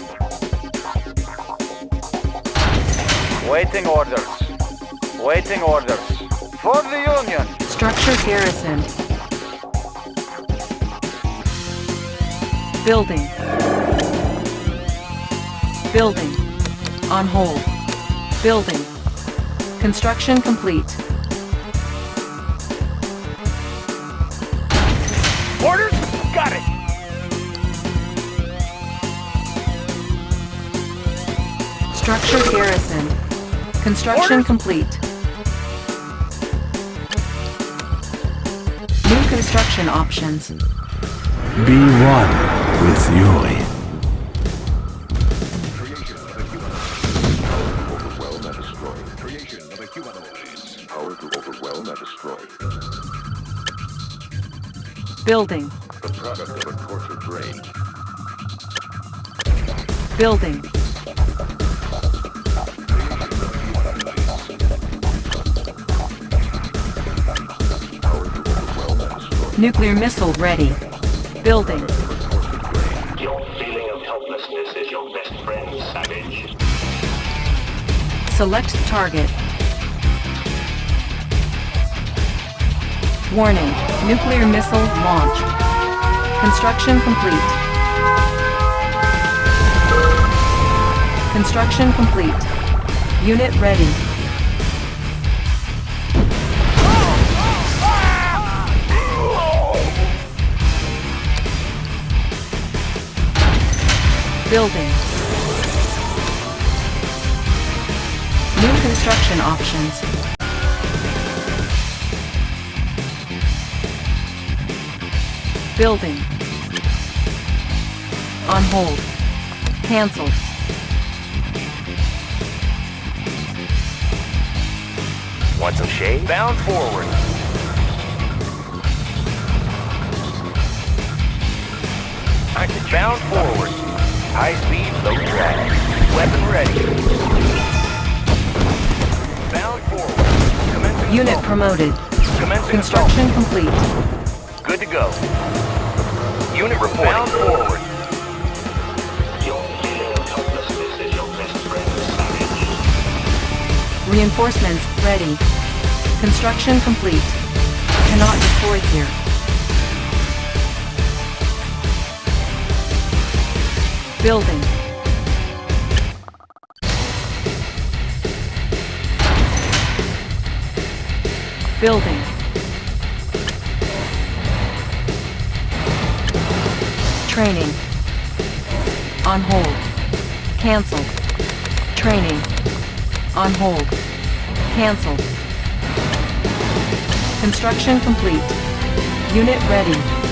Waiting orders. Waiting orders. For the Union. Structure garrisoned. Building. Building. On hold. Building. Construction complete. Structure garrison. Construction complete. New construction options. Be one with Yuri. Overwhelm and Nuclear missile ready. Building. Your feeling of helplessness is your best friend, Savage. Select target. Warning. Nuclear missile launch. Construction complete. Construction complete. Unit ready. Building. New construction options. Building. On hold. Cancelled. Want some shade? Bound forward. I can Bound forward. High speed, low drag. Weapon ready. Bound forward. Commencing Unit assault. promoted. Commencing Construction complete. Good to go. Unit reporting. Bound forward. Your feeling of helplessness is your best friend, Savage. Reinforcements ready. Construction complete. Cannot deploy here. Building. Building. Training. On hold. Cancelled. Training. On hold. Cancelled. Construction complete. Unit ready.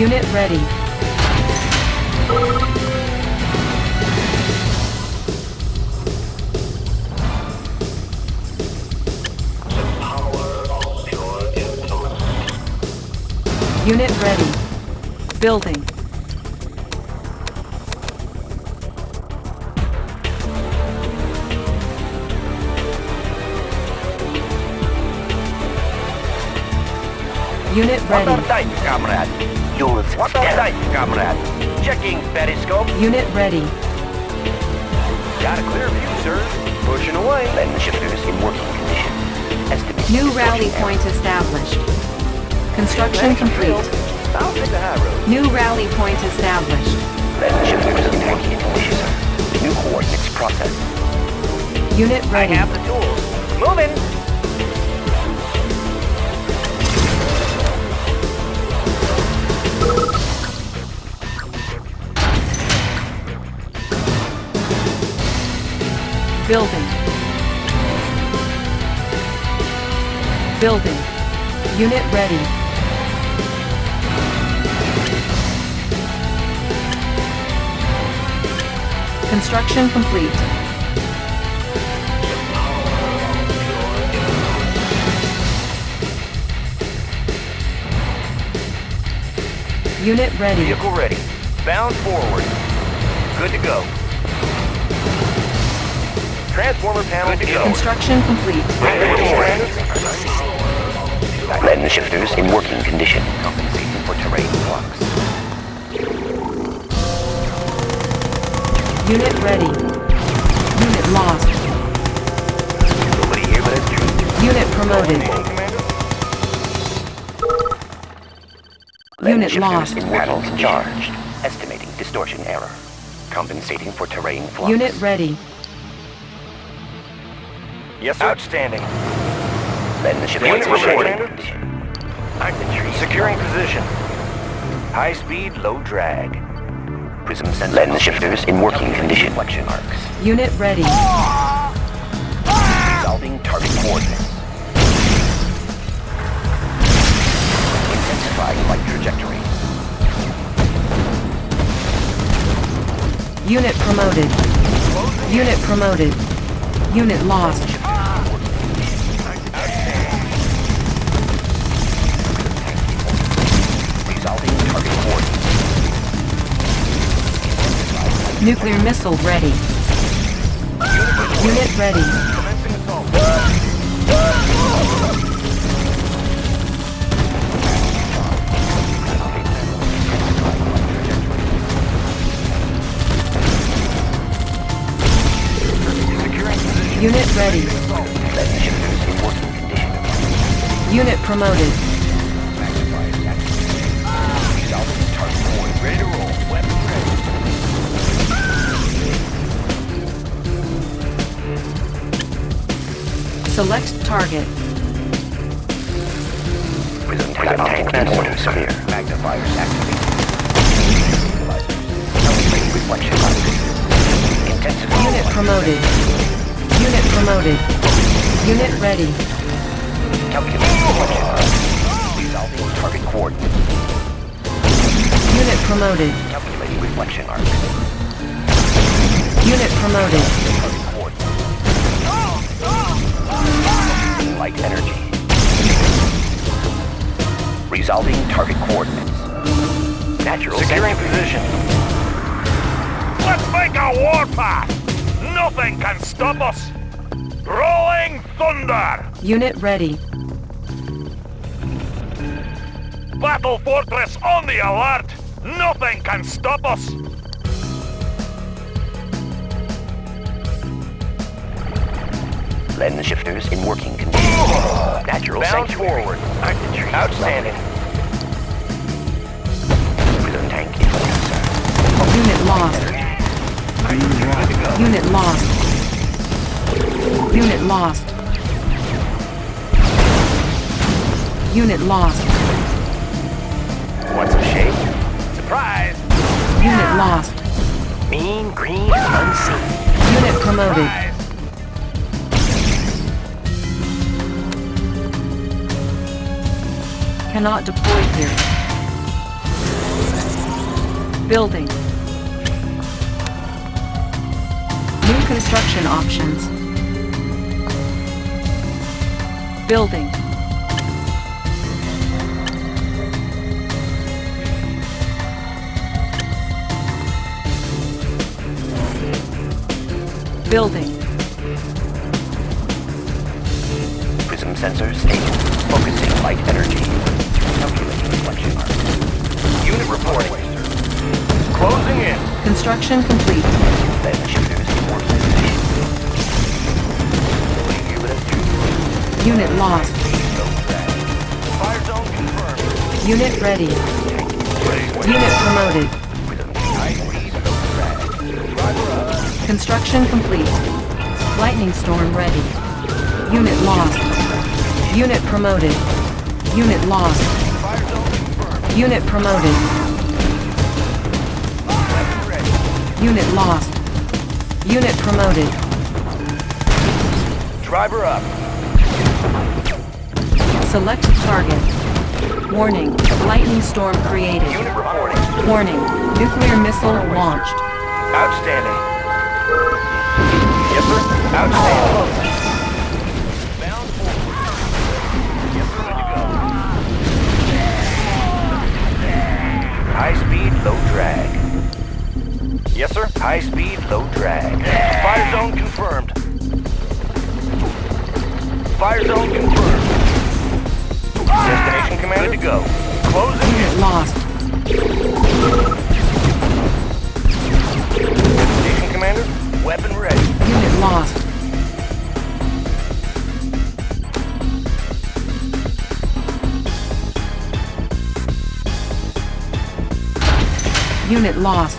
Unit ready. Unit ready. Building. Unit ready. update, comrade? You'll What update, comrade? Checking periscope. Unit ready. Got a clear view, sir. Pushing away. Lens shifters in working condition. Estimate. New rally point established. Construction complete. I'll take the high road. New rally point established. Lens shifters in working condition. New coordinates processed. Unit ready. I ready. have the tools. Moving. Building. Building. Unit ready. Construction complete. Unit ready. Vehicle ready. Bound forward. Good to go. Transformer panel Good to go. Construction complete. Lens shifters in working condition. Compensating for terrain flux. Unit ready. Unit lost. Nobody here but us. Unit promoted. Unit lost. panels charged. Estimating distortion error. Compensating for terrain flux. Unit ready. Yes, sir. Outstanding. Letting the ship Unit in working reporting. condition. Infantry Securing position. High speed, low drag. prism sensors. Letting the shifters in working condition. Reflection arcs. Unit ready. Resolving target coordinates. Intensifying light trajectory. Unit promoted. Unit promoted. Unit lost. Nuclear missile ready. Unit ready. Unit ready. Unit promoted. Select target. Magnifiers activated. Reflection Unit promoted. Unit promoted. Unit ready. Calculating. Resolving target coordinates. Unit promoted. Calculating reflection arcs. Unit promoted. Light energy. Resolving target coordinates. Natural Securing sensor. position. Let's make a warpath! Nothing can stop us! Rolling thunder! Unit ready. Battle Fortress on the alert! Nothing can stop us! Lens shifters in working condition. Natural Bound sanctuary. forward. Outstanding. Prism tank influencer. Unit lost. Unit lost. Unit lost. Unit lost. Want some shade? Surprise! Unit lost. Mean green unseen. Unit promoted. Surprise! Cannot deploy here. Building. New construction options. Building. Building. Prism sensor stable. Focusing light energy. Reflection arc. Unit reporting. Closing in. Construction complete. Lens shifters in. Unit lost. Fire zone confirmed. Unit ready. Unit promoted. Construction complete. Lightning storm ready. Unit lost. Unit promoted. Unit lost. Unit promoted. Unit lost. Unit promoted. Driver up. Select target. Warning. Lightning storm created. Unit reporting. Warning. Nuclear missile launched. Outstanding. Yes, sir. Outstanding. Bound forward. Yes, sir. Ready to go. High speed, low drag. Yes, sir. High speed, low drag. Fire zone confirmed. Fire zone confirmed. Destination commander. To go. Closing Unit lost. Destination commander. Weapon ready. Unit lost. Unit lost.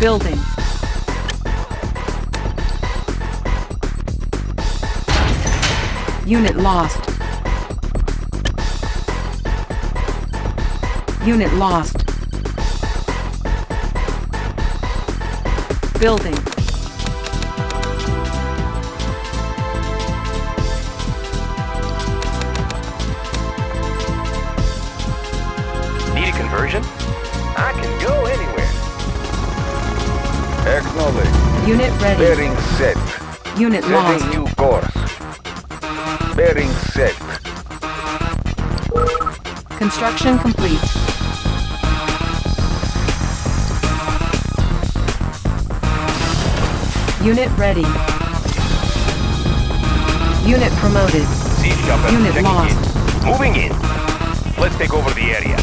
Building. Unit lost. Unit lost. Building. Unit ready. Bearing set. Unit Setting lost. new course. Bearing set. Construction complete. Unit ready. Unit promoted. Siege chopper Unit lost. in. Moving in. Let's take over the area.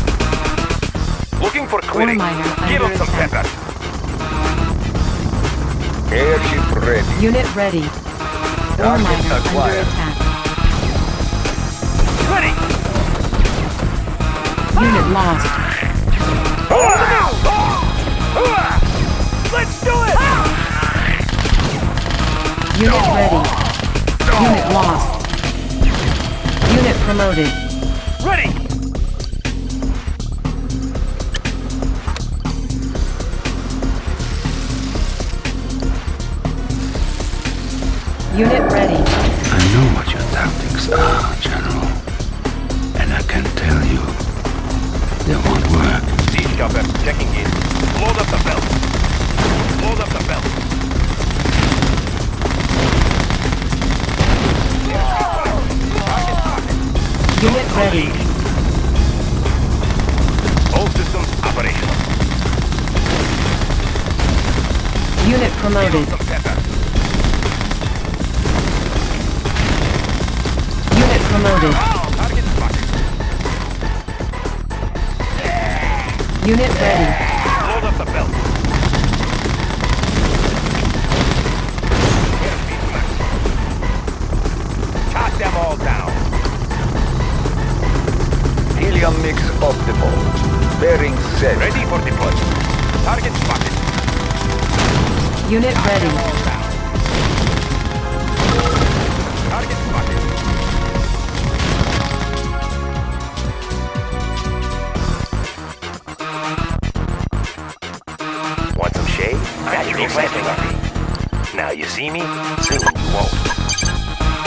Looking for clearing. Give them some pepper. Airship ready. Unit ready. Ore Target miner under acquired. attack. Ready! Unit lost. Hold them out! Ah! Let's do it! Unit ready. Unit lost. Unit promoted. Ready! Unit ready. I know what your tactics are, General. And I can tell you, they won't work. Siege chopper checking in. Load up the belt. Load up the belt. Unit ready. All systems operational. Unit promoted. Unit ready. Load up the belt. Shot them all down. Helium mix optimal. Bearing set. Ready for deployment. Target spotted. Unit ready.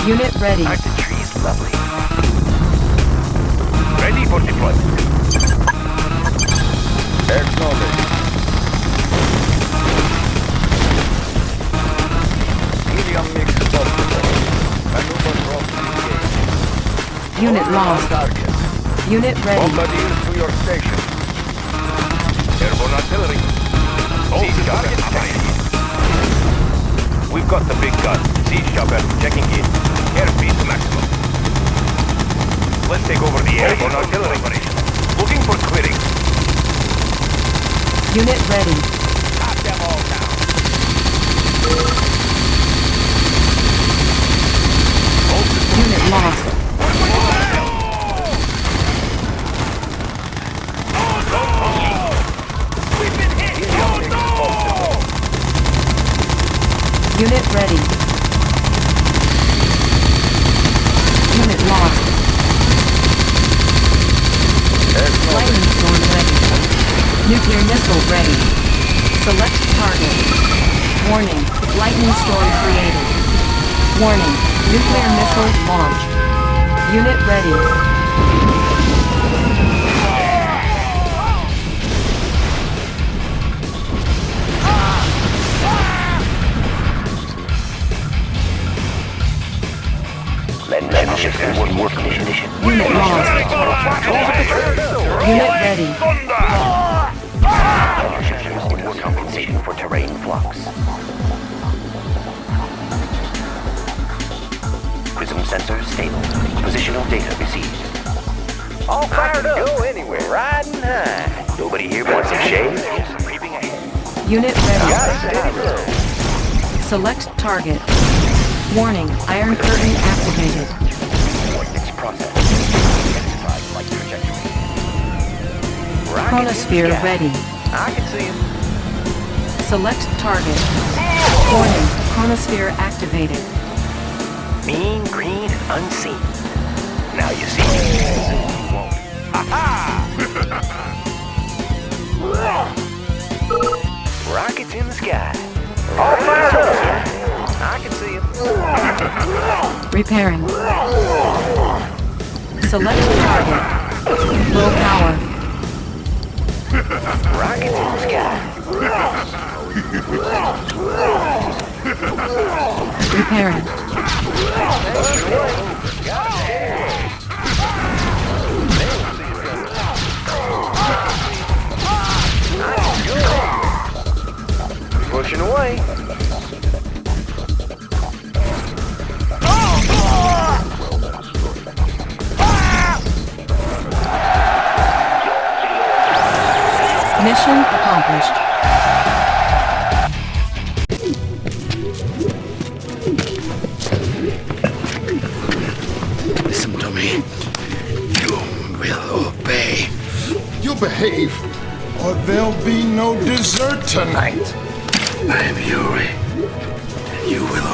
Unit ready. Aren't the trees lovely? Ready for deployment. Acknowledge. Helium mix optimal. Maneuver drop engaged. Unit On lost. target. Unit ready. Bombardiers to your station. Airborne artillery. Siege chopper operating. We've got the big gun. Siege chopper checking in. Airspeed to maximum. Let's take over the area. Airborne artillery operation. Looking for clearing. Unit ready. Shot them all down. Unit lost. We've been hit. Oh! Unit ready. Unit lost. Lightning storm ready. Nuclear missile ready. Select target. Warning. Lightning storm created. Warning. Nuclear missile launch. Unit ready. Unit lost. Unit ready. We're compensating for terrain flux. Prism sensors stable. Positional data received. All fired up. Go anywhere. Riding high. Nobody here wants some shade? Unit ready. Got a steady road. Select target. Warning. Iron curtain activated. Chronosphere ready. I can see him. Select target. Warning. Chronosphere activated. Mean green unseen. Now you see you won't. Ha Rockets in the sky. All fired up, sir. I can see them. Repairing. Select target. Low power. Rockets in the sky. Repairing. Pushing away. Mission accomplished. Listen to me. You will obey. You behave, or there'll be no dessert tonight. I am Yuri. And you will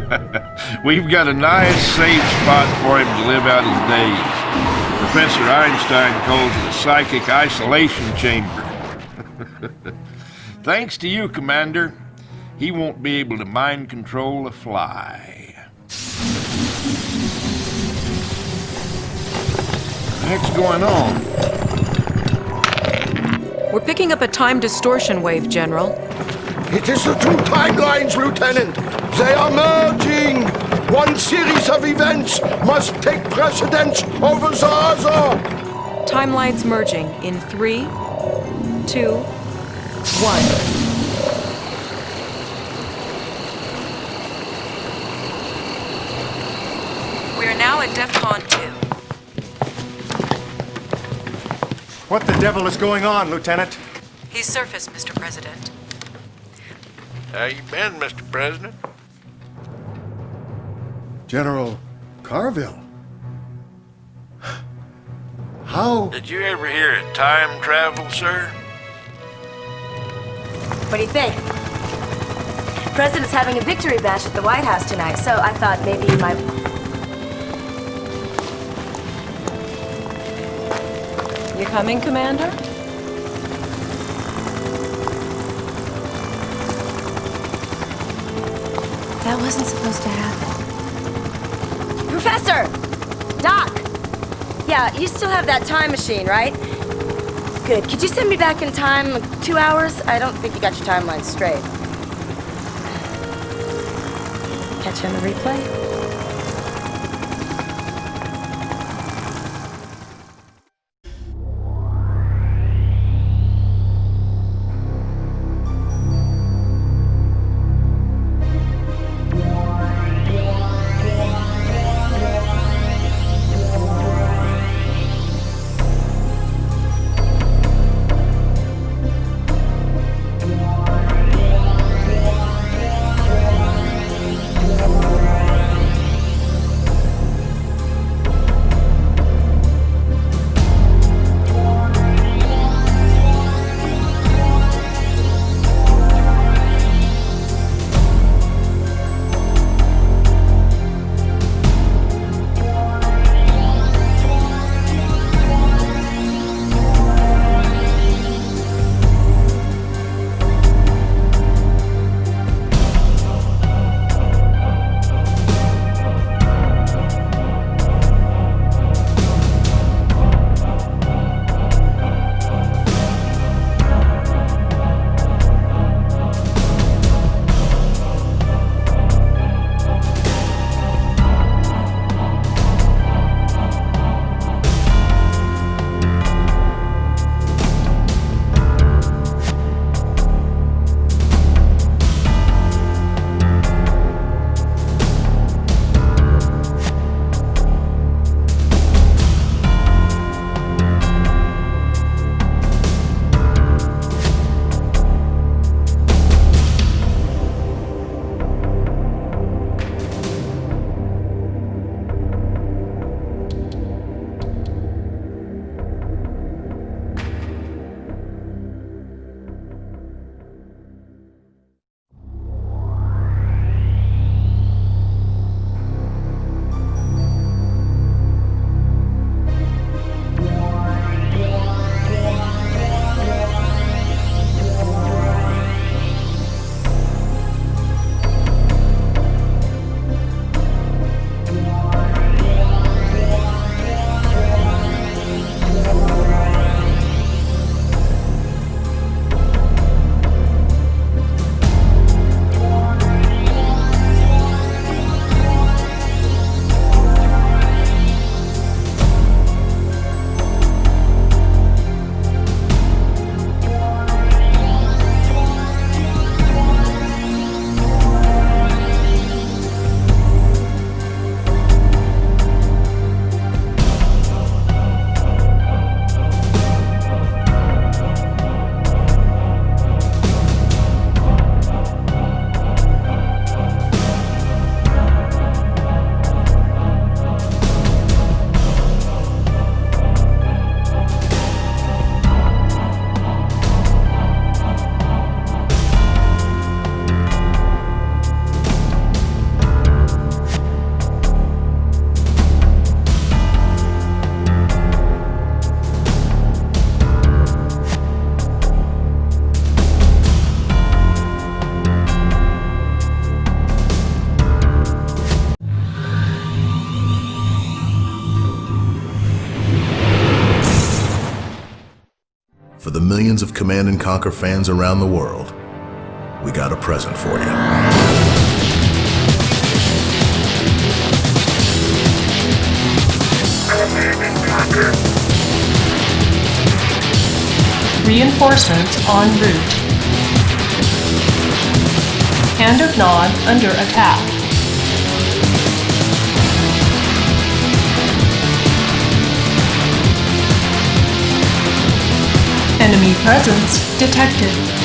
obey. We've got a nice, safe spot for him to live out his days. Professor Einstein calls it a psychic isolation chamber. Thanks to you, Commander, he won't be able to mind control a fly. What's going on? We're picking up a time distortion wave, General. It is the two timelines, Lieutenant. They are merging. One series of events must take precedence over the other. Timelines merging in three, two, one. We are now at DEFCON 2. What the devil is going on, Lieutenant? He's surfaced, Mr. President. How you been, Mr. President? General Carville. How? Did you ever hear of time travel, sir? What do you think? President's having a victory bash at the White House tonight, so I thought maybe you might. You coming, Commander? That wasn't supposed to happen. Professor! Doc! Yeah, you still have that time machine, right? Good. Could you send me back in time, like two hours? I don't think you got your timeline straight. Catch you on the replay? Millions of Command and Conquer fans around the world, we got a present for you. Reinforcements en route. Hand of Nod under attack. Enemy presence detected.